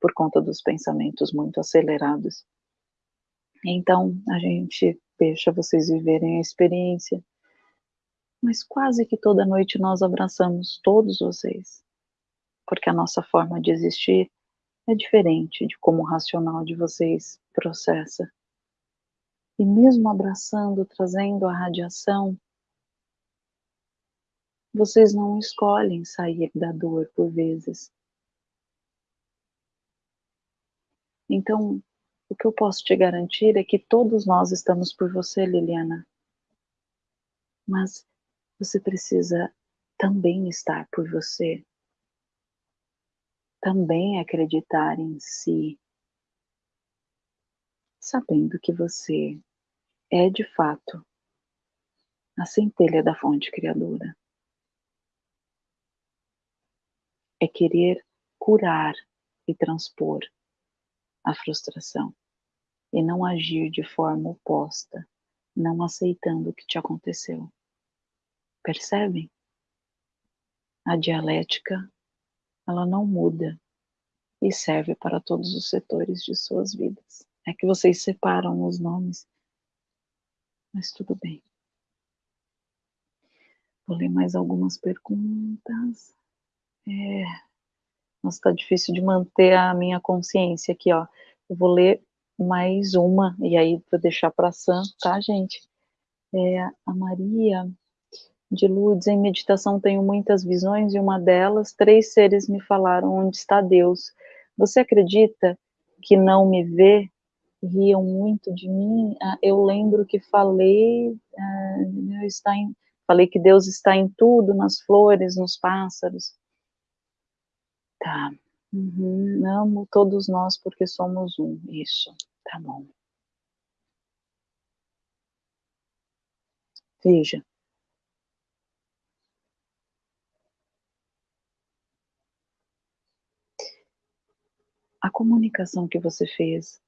por conta dos pensamentos muito acelerados. Então a gente deixa vocês viverem a experiência, mas quase que toda noite nós abraçamos todos vocês porque a nossa forma de existir é diferente de como o racional de vocês processa. E mesmo abraçando, trazendo a radiação, vocês não escolhem sair da dor por vezes. Então, o que eu posso te garantir é que todos nós estamos por você, Liliana. Mas você precisa também estar por você também acreditar em si, sabendo que você é de fato a centelha da fonte criadora. É querer curar e transpor a frustração e não agir de forma oposta, não aceitando o que te aconteceu. Percebem? A dialética ela não muda e serve para todos os setores de suas vidas. É que vocês separam os nomes, mas tudo bem. Vou ler mais algumas perguntas. É, nossa, tá difícil de manter a minha consciência aqui, ó. Eu vou ler mais uma, e aí vou deixar para Sam, tá, gente? É, a Maria de Lourdes, em meditação tenho muitas visões, e uma delas, três seres me falaram onde está Deus. Você acredita que não me vê? Riam muito de mim. Ah, eu lembro que falei, ah, está em, falei que Deus está em tudo, nas flores, nos pássaros. Tá. Uhum. Amo todos nós porque somos um. Isso. Tá bom. Veja. A comunicação que você fez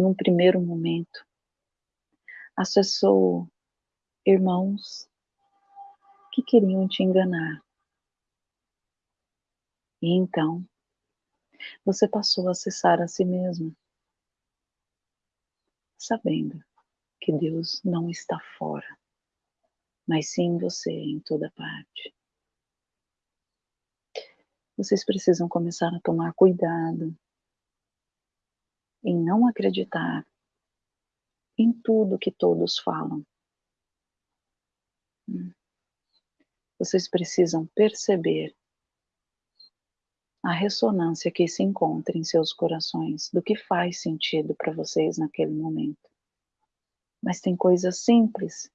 num primeiro momento acessou irmãos que queriam te enganar. E então, você passou a acessar a si mesmo, sabendo que Deus não está fora, mas sim você em toda parte. Vocês precisam começar a tomar cuidado em não acreditar em tudo que todos falam. Hum. Vocês precisam perceber a ressonância que se encontra em seus corações do que faz sentido para vocês naquele momento. Mas tem coisas simples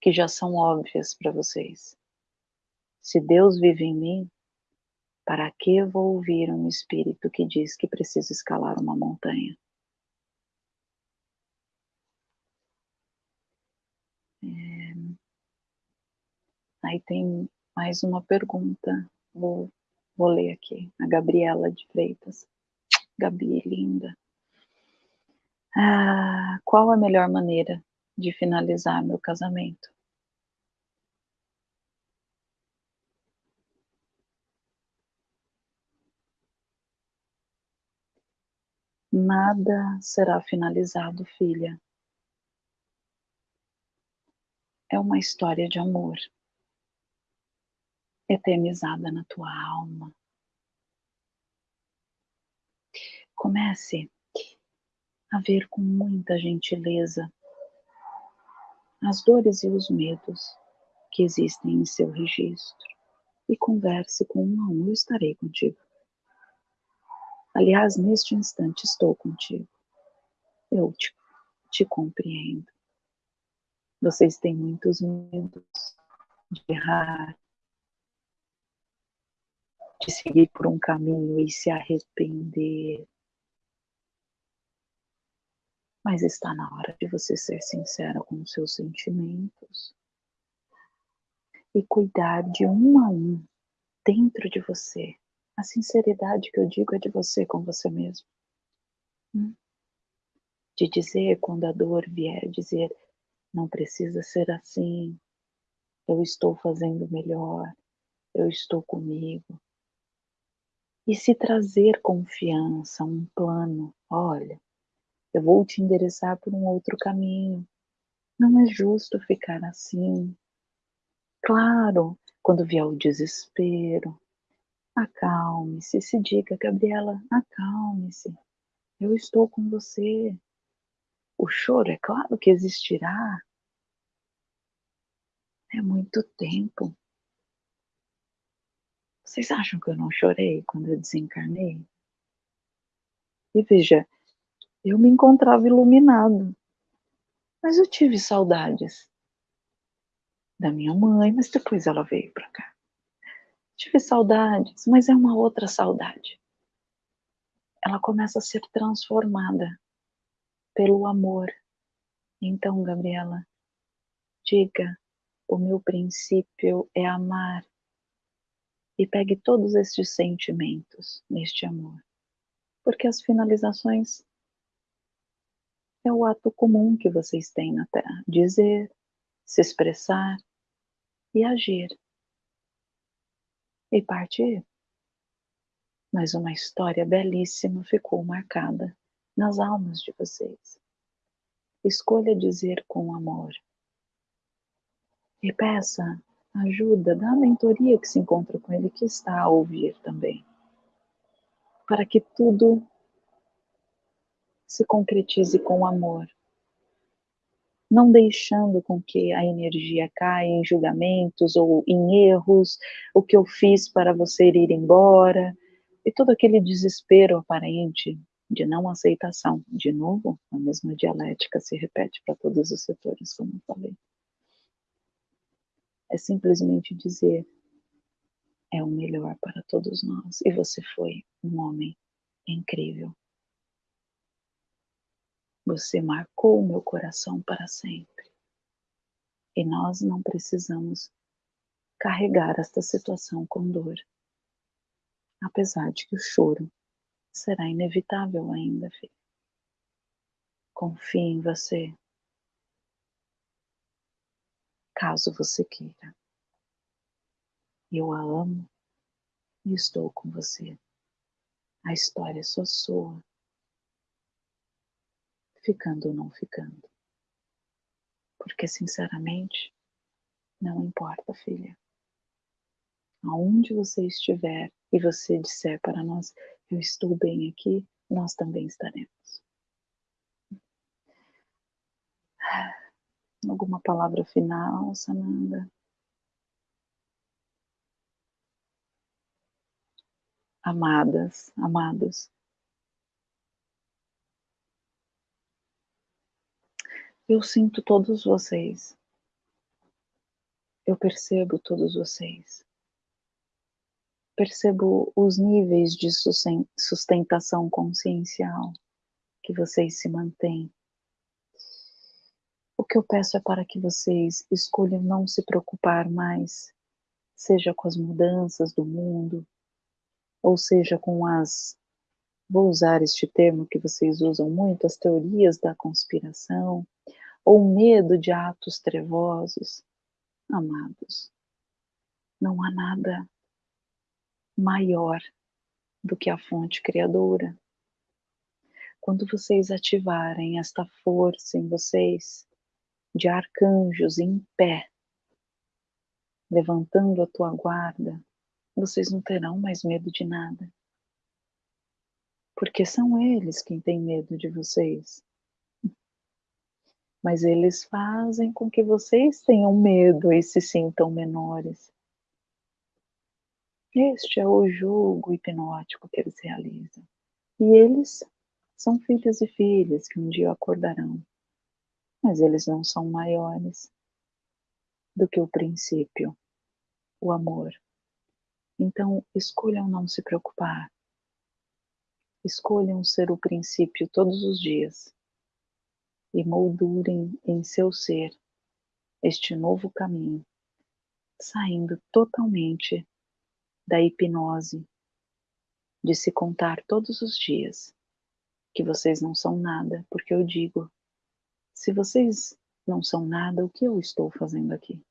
que já são óbvias para vocês. Se Deus vive em mim, para que vou ouvir um espírito que diz que preciso escalar uma montanha? Aí tem mais uma pergunta. Vou Vou ler aqui, a Gabriela de Freitas. Gabi, linda. Ah, qual a melhor maneira de finalizar meu casamento? Nada será finalizado, filha. É uma história de amor eternizada na tua alma. Comece a ver com muita gentileza as dores e os medos que existem em seu registro e converse com um a um. Eu estarei contigo. Aliás, neste instante estou contigo. Eu te, te compreendo. Vocês têm muitos medos de errar, de seguir por um caminho e se arrepender. Mas está na hora de você ser sincera com os seus sentimentos e cuidar de um a um dentro de você. A sinceridade que eu digo é de você com você mesmo. Hum? De dizer quando a dor vier, dizer não precisa ser assim, eu estou fazendo melhor, eu estou comigo, e se trazer confiança, um plano, olha, eu vou te endereçar por um outro caminho. Não é justo ficar assim. Claro, quando vier o desespero, acalme-se, se diga, Gabriela, acalme-se. Eu estou com você. O choro, é claro que existirá. É muito tempo. Vocês acham que eu não chorei quando eu desencarnei? E veja, eu me encontrava iluminado, mas eu tive saudades da minha mãe, mas depois ela veio para cá. Tive saudades, mas é uma outra saudade. Ela começa a ser transformada pelo amor. Então, Gabriela, diga: o meu princípio é amar e pegue todos estes sentimentos neste amor. Porque as finalizações é o ato comum que vocês têm na Terra: dizer, se expressar e agir. E partir. Mas uma história belíssima ficou marcada nas almas de vocês. Escolha dizer com amor. E peça ajuda da mentoria que se encontra com ele, que está a ouvir também. Para que tudo se concretize com amor. Não deixando com que a energia caia em julgamentos ou em erros, o que eu fiz para você ir embora, e todo aquele desespero aparente de não aceitação. De novo, a mesma dialética se repete para todos os setores, como eu falei. É simplesmente dizer: é o melhor para todos nós. E você foi um homem incrível. Você marcou o meu coração para sempre. E nós não precisamos carregar esta situação com dor. Apesar de que o choro será inevitável ainda, filho. Confie em você. Caso você queira. Eu a amo e estou com você. A história é só sua ficando ou não ficando. Porque, sinceramente, não importa, filha. Aonde você estiver e você disser para nós, eu estou bem aqui, nós também estaremos. Alguma palavra final, Sananda? Amadas, amados, Eu sinto todos vocês. Eu percebo todos vocês. Percebo os níveis de sustentação consciencial que vocês se mantêm. O que eu peço é para que vocês escolham não se preocupar mais, seja com as mudanças do mundo, ou seja com as, vou usar este termo que vocês usam muito, as teorias da conspiração, ou medo de atos trevosos, amados, não há nada maior do que a fonte criadora. Quando vocês ativarem esta força em vocês, de arcanjos em pé, levantando a tua guarda, vocês não terão mais medo de nada. Porque são eles quem têm medo de vocês mas eles fazem com que vocês tenham medo e se sintam menores. Este é o jogo hipnótico que eles realizam. E eles são filhos e filhas que um dia acordarão, mas eles não são maiores do que o princípio, o amor. Então, escolham não se preocupar. Escolham ser o princípio todos os dias e moldurem em seu ser este novo caminho, saindo totalmente da hipnose de se contar todos os dias que vocês não são nada, porque eu digo, se vocês não são nada, o que eu estou fazendo aqui?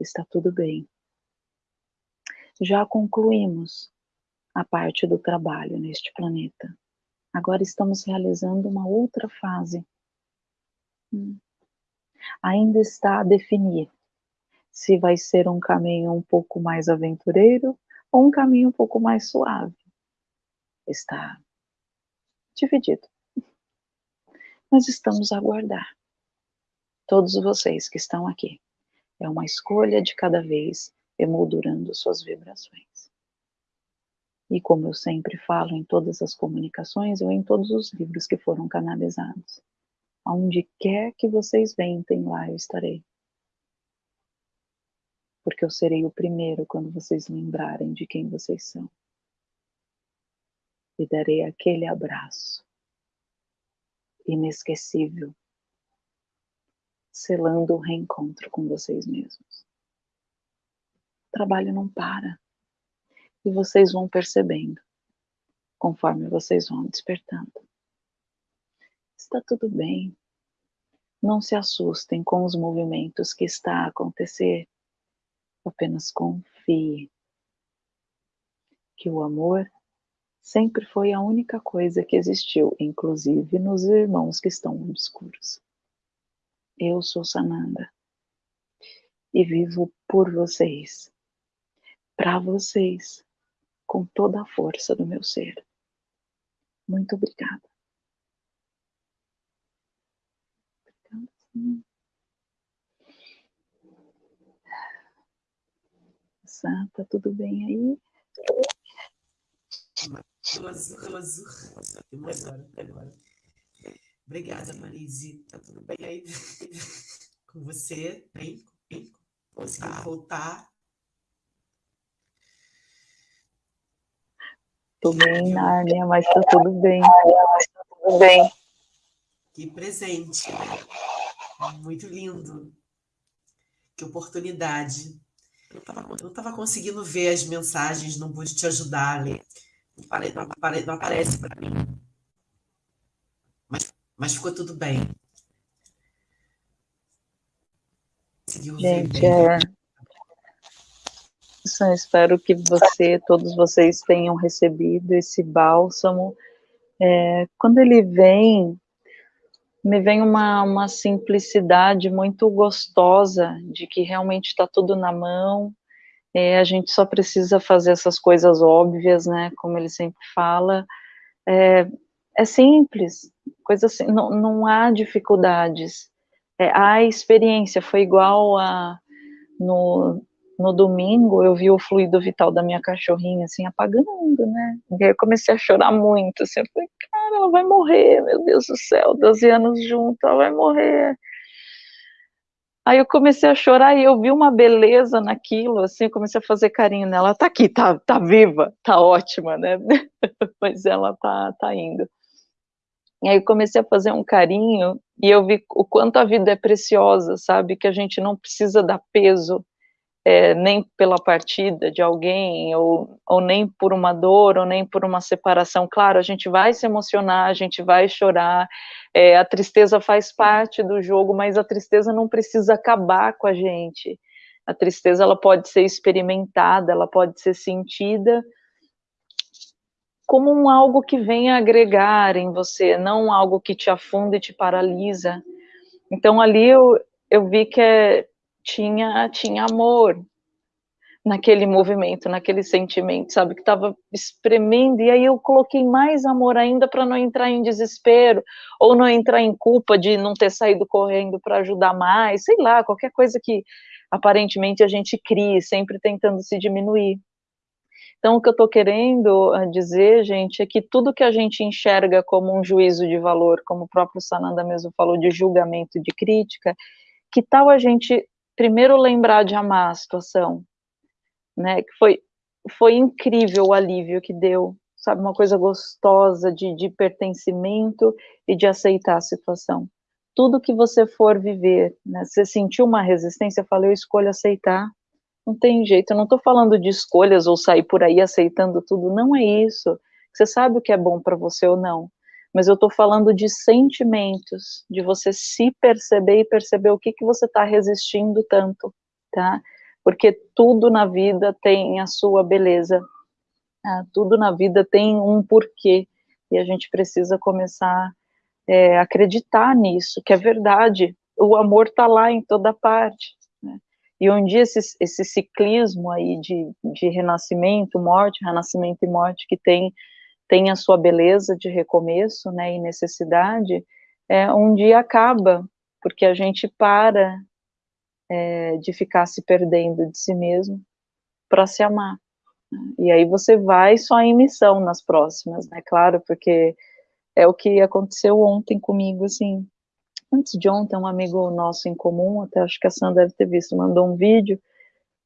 Está tudo bem. Já concluímos a parte do trabalho neste planeta. Agora estamos realizando uma outra fase. Hum. Ainda está a definir se vai ser um caminho um pouco mais aventureiro ou um caminho um pouco mais suave. Está dividido. Mas estamos a aguardar. Todos vocês que estão aqui. É uma escolha de cada vez emoldurando suas vibrações. E como eu sempre falo em todas as comunicações, ou em todos os livros que foram canalizados, aonde quer que vocês ventem, lá eu estarei. Porque eu serei o primeiro quando vocês lembrarem de quem vocês são. E darei aquele abraço inesquecível, selando o reencontro com vocês mesmos. O trabalho não para e vocês vão percebendo conforme vocês vão despertando. Está tudo bem. Não se assustem com os movimentos que está a acontecer. Apenas confie que o amor sempre foi a única coisa que existiu, inclusive nos irmãos que estão obscuros. Eu sou Sananda e vivo por vocês, para vocês, com toda a força do meu ser. Muito obrigada. Santa, tudo bem aí? Maravilhoso. agora. Obrigada, Marise. Tá tudo bem aí com você? Bem? bem? Conseguiu voltar? Tô bem, Nárnia, mas tá tudo bem. Mas tá tudo bem. Que presente. Muito lindo. Que oportunidade. Eu não estava conseguindo ver as mensagens, não pude te ajudar ler. Não, apare, não, apare, não aparece para mim. Mas, mas ficou tudo bem. Gente, é... Só espero que você, todos vocês tenham recebido esse bálsamo. É, quando ele vem, me vem uma, uma simplicidade muito gostosa de que realmente está tudo na mão, é, a gente só precisa fazer essas coisas óbvias, né, como ele sempre fala, é, é simples, coisa assim, não, não há dificuldades, é, a experiência foi igual a, no, no domingo eu vi o fluido vital da minha cachorrinha, assim, apagando, né, e aí eu comecei a chorar muito, assim, eu falei, cara, ela vai morrer, meu Deus do céu, 12 anos junto, ela vai morrer. Aí eu comecei a chorar e eu vi uma beleza naquilo, assim, eu comecei a fazer carinho nela, ela tá aqui, tá, tá viva, tá ótima, né, mas ela tá, tá indo. E aí eu comecei a fazer um carinho e eu vi o quanto a vida é preciosa, sabe, que a gente não precisa dar peso é, nem pela partida de alguém, ou, ou nem por uma dor, ou nem por uma separação. Claro, a gente vai se emocionar, a gente vai chorar, é, a tristeza faz parte do jogo, mas a tristeza não precisa acabar com a gente. A tristeza ela pode ser experimentada, ela pode ser sentida como um algo que vem agregar em você, não algo que te afunda e te paralisa. Então ali eu, eu vi que é, tinha, tinha amor naquele movimento, naquele sentimento, sabe, que estava espremendo, e aí eu coloquei mais amor ainda para não entrar em desespero, ou não entrar em culpa de não ter saído correndo para ajudar mais, sei lá, qualquer coisa que aparentemente a gente crie, sempre tentando se diminuir. Então, o que eu estou querendo ah, dizer, gente, é que tudo que a gente enxerga como um juízo de valor, como o próprio Sananda mesmo falou, de julgamento, de crítica, que tal a gente primeiro lembrar de amar a situação, né, que foi, foi incrível o alívio que deu, sabe, uma coisa gostosa de, de pertencimento e de aceitar a situação. Tudo que você for viver, né, você sentiu uma resistência, falei, eu escolho aceitar, não tem jeito, eu não estou falando de escolhas ou sair por aí aceitando tudo, não é isso, você sabe o que é bom para você ou não, mas eu estou falando de sentimentos, de você se perceber e perceber o que, que você está resistindo tanto, tá? Porque tudo na vida tem a sua beleza, tá? tudo na vida tem um porquê, e a gente precisa começar é, a acreditar nisso, que é verdade, o amor está lá em toda parte, né? E um dia esse, esse ciclismo aí de, de renascimento, morte, renascimento e morte que tem tem a sua beleza de recomeço, né, e necessidade, é, um dia acaba, porque a gente para é, de ficar se perdendo de si mesmo para se amar. Né. E aí você vai só em missão nas próximas, né, claro, porque é o que aconteceu ontem comigo, assim, antes de ontem, um amigo nosso em comum, até acho que a Sandra deve ter visto, mandou um vídeo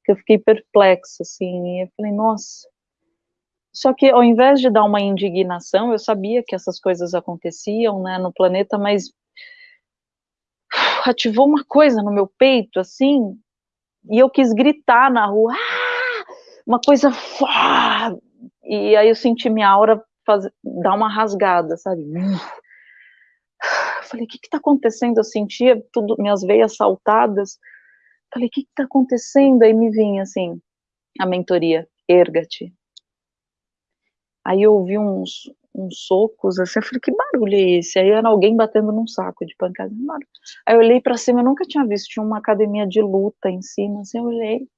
que eu fiquei perplexa, assim, e eu falei, nossa, só que ao invés de dar uma indignação, eu sabia que essas coisas aconteciam, né, no planeta, mas ativou uma coisa no meu peito, assim, e eu quis gritar na rua, ah! uma coisa, e aí eu senti minha aura fazer, dar uma rasgada, sabe? Falei, o que está acontecendo? Eu sentia tudo, minhas veias saltadas. Falei, o que está acontecendo? Aí me vinha assim, a mentoria, erga-te, Aí eu ouvi uns, uns socos, assim, eu falei, que barulho é esse? Aí era alguém batendo num saco de pancada. Aí eu olhei para cima, eu nunca tinha visto, tinha uma academia de luta em cima, assim, eu olhei.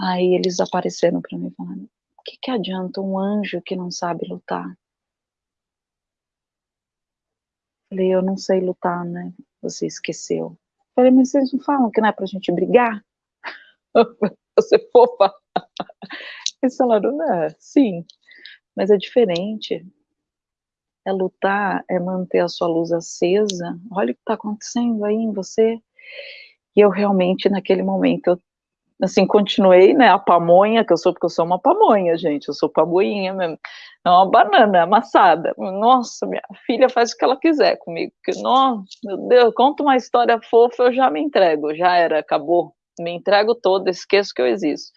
Aí eles apareceram para mim falando, o que, que adianta um anjo que não sabe lutar? Falei, eu não sei lutar, né? Você esqueceu. Falei, mas vocês não falam que não é pra gente brigar? Você fofa. Eles falaram, né? Sim, mas é diferente. É lutar, é manter a sua luz acesa. Olha o que está acontecendo aí em você. E eu realmente, naquele momento, eu, assim, continuei, né, a pamonha, que eu sou, porque eu sou uma pamonha, gente, eu sou pamonha mesmo. É uma banana amassada. Nossa, minha filha faz o que ela quiser comigo. Que, nossa, meu Deus, conta uma história fofa, eu já me entrego, já era, acabou. Me entrego toda, esqueço que eu existo.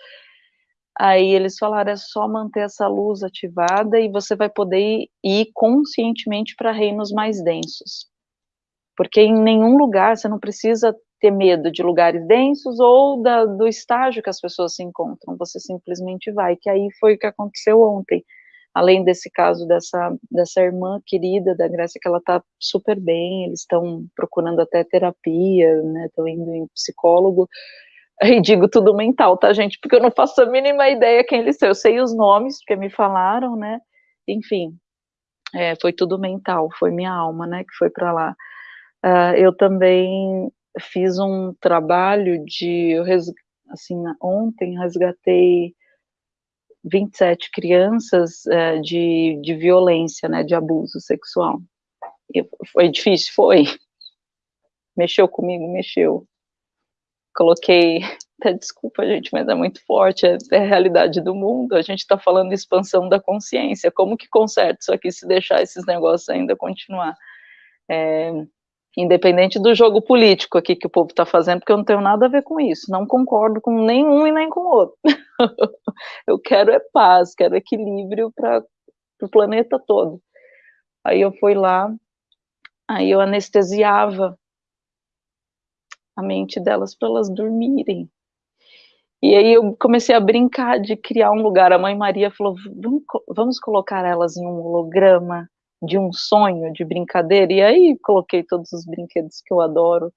Aí eles falaram, é só manter essa luz ativada e você vai poder ir, conscientemente para reinos mais densos. Porque em nenhum lugar você não precisa ter medo de lugares densos ou da, do estágio que as pessoas se encontram, você simplesmente vai, que aí foi o que aconteceu ontem. Além desse caso dessa, dessa irmã querida da Grécia, que ela está super bem, eles estão procurando até terapia, né, estão indo em psicólogo, e digo tudo mental, tá, gente? Porque eu não faço a mínima ideia quem eles são. Eu sei os nomes, porque me falaram, né? Enfim, é, foi tudo mental, foi minha alma, né, que foi para lá. Uh, eu também fiz um trabalho de, assim, ontem resgatei 27 crianças uh, de, de violência, né, de abuso sexual. E foi difícil? Foi. Mexeu comigo? Mexeu coloquei, desculpa gente, mas é muito forte, é, é a realidade do mundo, a gente está falando de expansão da consciência, como que conserta isso aqui se deixar esses negócios ainda continuar? É, independente do jogo político aqui que o povo está fazendo, porque eu não tenho nada a ver com isso, não concordo com nenhum e nem com o outro. eu quero é paz, quero equilíbrio para o planeta todo. Aí eu fui lá, aí eu anestesiava a mente delas para elas dormirem. E aí eu comecei a brincar de criar um lugar. A mãe Maria falou: vamos, vamos colocar elas em um holograma de um sonho, de brincadeira. E aí coloquei todos os brinquedos que eu adoro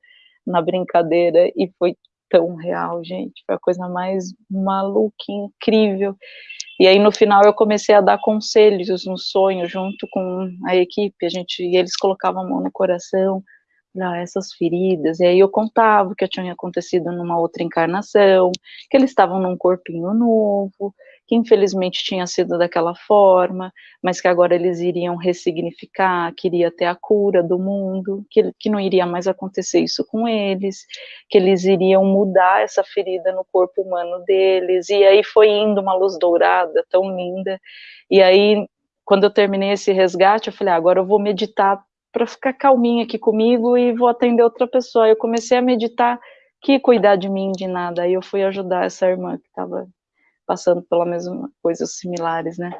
na brincadeira e foi tão real, gente. Foi a coisa mais maluca, incrível. E aí no final eu comecei a dar conselhos no sonho junto com a equipe. A gente e eles colocavam a mão no coração ah, essas feridas, e aí eu contava que tinha acontecido numa outra encarnação, que eles estavam num corpinho novo, que infelizmente tinha sido daquela forma, mas que agora eles iriam ressignificar, queria ter a cura do mundo, que, que não iria mais acontecer isso com eles, que eles iriam mudar essa ferida no corpo humano deles, e aí foi indo uma luz dourada, tão linda, e aí quando eu terminei esse resgate, eu falei, ah, agora eu vou meditar para ficar calminha aqui comigo e vou atender outra pessoa. Eu comecei a meditar que cuidar de mim de nada. Aí eu fui ajudar essa irmã que estava passando pela mesma coisas similares, né?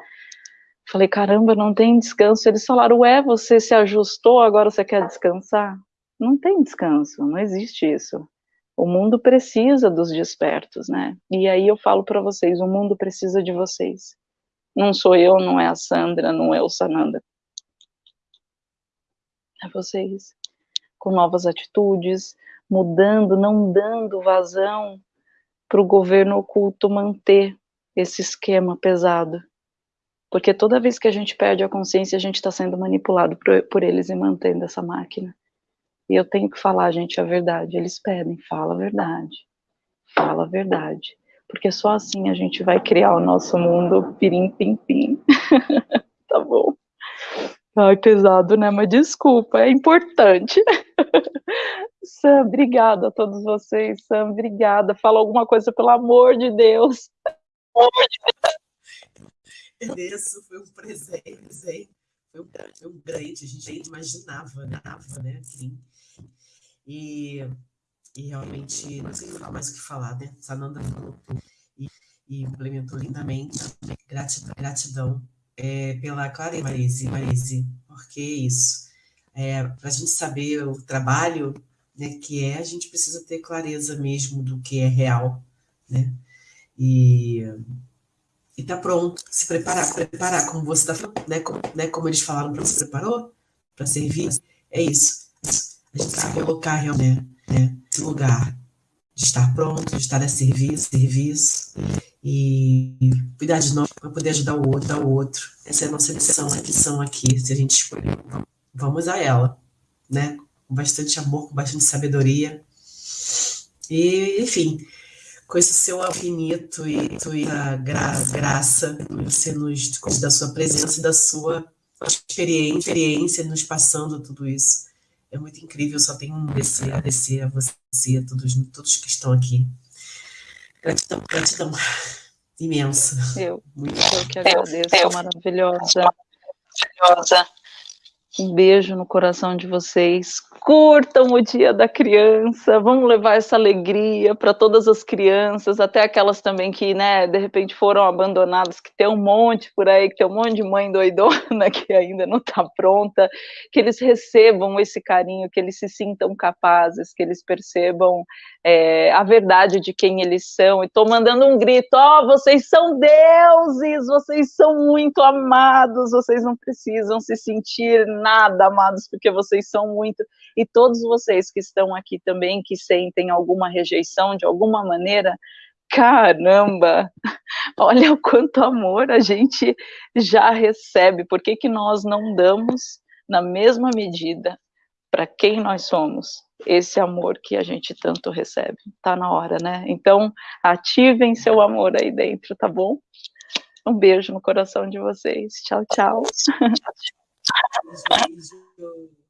Falei, caramba, não tem descanso. Eles falaram, ué, você se ajustou, agora você quer descansar? Não tem descanso, não existe isso. O mundo precisa dos despertos, né? E aí eu falo para vocês, o mundo precisa de vocês. Não sou eu, não é a Sandra, não é o Sananda a vocês, com novas atitudes, mudando, não dando vazão para o governo oculto manter esse esquema pesado. Porque toda vez que a gente perde a consciência, a gente está sendo manipulado por, por, eles e mantendo essa máquina. E eu tenho que falar, gente, a verdade. Eles pedem, fala a verdade. Fala a verdade. Porque só assim a gente vai criar o nosso mundo pirim pim pim. tá bom. Ai, pesado, né? Mas desculpa, é importante. Sam, obrigada a todos vocês. Sam, obrigada. Fala alguma coisa, pelo amor de Deus. Agradeço, foi um presente. Foi um, foi um grande, a gente nem imaginava, né? né? E, e realmente, não sei mais o que falar, né? Sananda e, e implementou lindamente. Gratidão. gratidão é, pela Clara Marise, Marise, porque isso. É, Para a gente saber o trabalho né, que é, a gente precisa ter clareza mesmo do que é real, né? E, e tá pronto. Se preparar, preparar, como você tá né? Como, né, como eles falaram para você preparou para servir. É isso. A gente se colocar realmente né, nesse lugar de estar pronto, de estar a serviço, serviço e cuidar de nós para poder ajudar o outro, o outro. Essa é a nossa missão, a missão aqui. Se a gente escolher, vamos a ela, né? Com bastante amor, com bastante sabedoria. E, enfim, com esse seu infinito e tua graça, graça, você nos da sua presença e da sua experiência, experiência nos passando tudo isso. É muito incrível, só tenho um agradecer, agradecer a você, a todos, todos que estão aqui. Gratidão, gratidão imensa. Eu, muito. eu que agradeço, eu, eu. maravilhosa. Maravilhosa. Um beijo no coração de vocês. Curtam o Dia da Criança. Vamos levar essa alegria para todas as crianças, até aquelas também que, né, de repente foram abandonadas, que tem um monte por aí, que tem um monte de mãe doidona que ainda não está pronta. Que eles recebam esse carinho, que eles se sintam capazes, que eles percebam é, a verdade de quem eles são. E estou mandando um grito: ó, oh, vocês são deuses, vocês são muito amados, vocês não precisam se sentir nada, amados, porque vocês são muito. E todos vocês que estão aqui também, que sentem alguma rejeição de alguma maneira, caramba, olha o quanto amor a gente já recebe. Por que, que nós não damos na mesma medida para quem nós somos? Esse amor que a gente tanto recebe. Tá na hora, né? Então, ativem seu amor aí dentro, tá bom? Um beijo no coração de vocês. Tchau, tchau.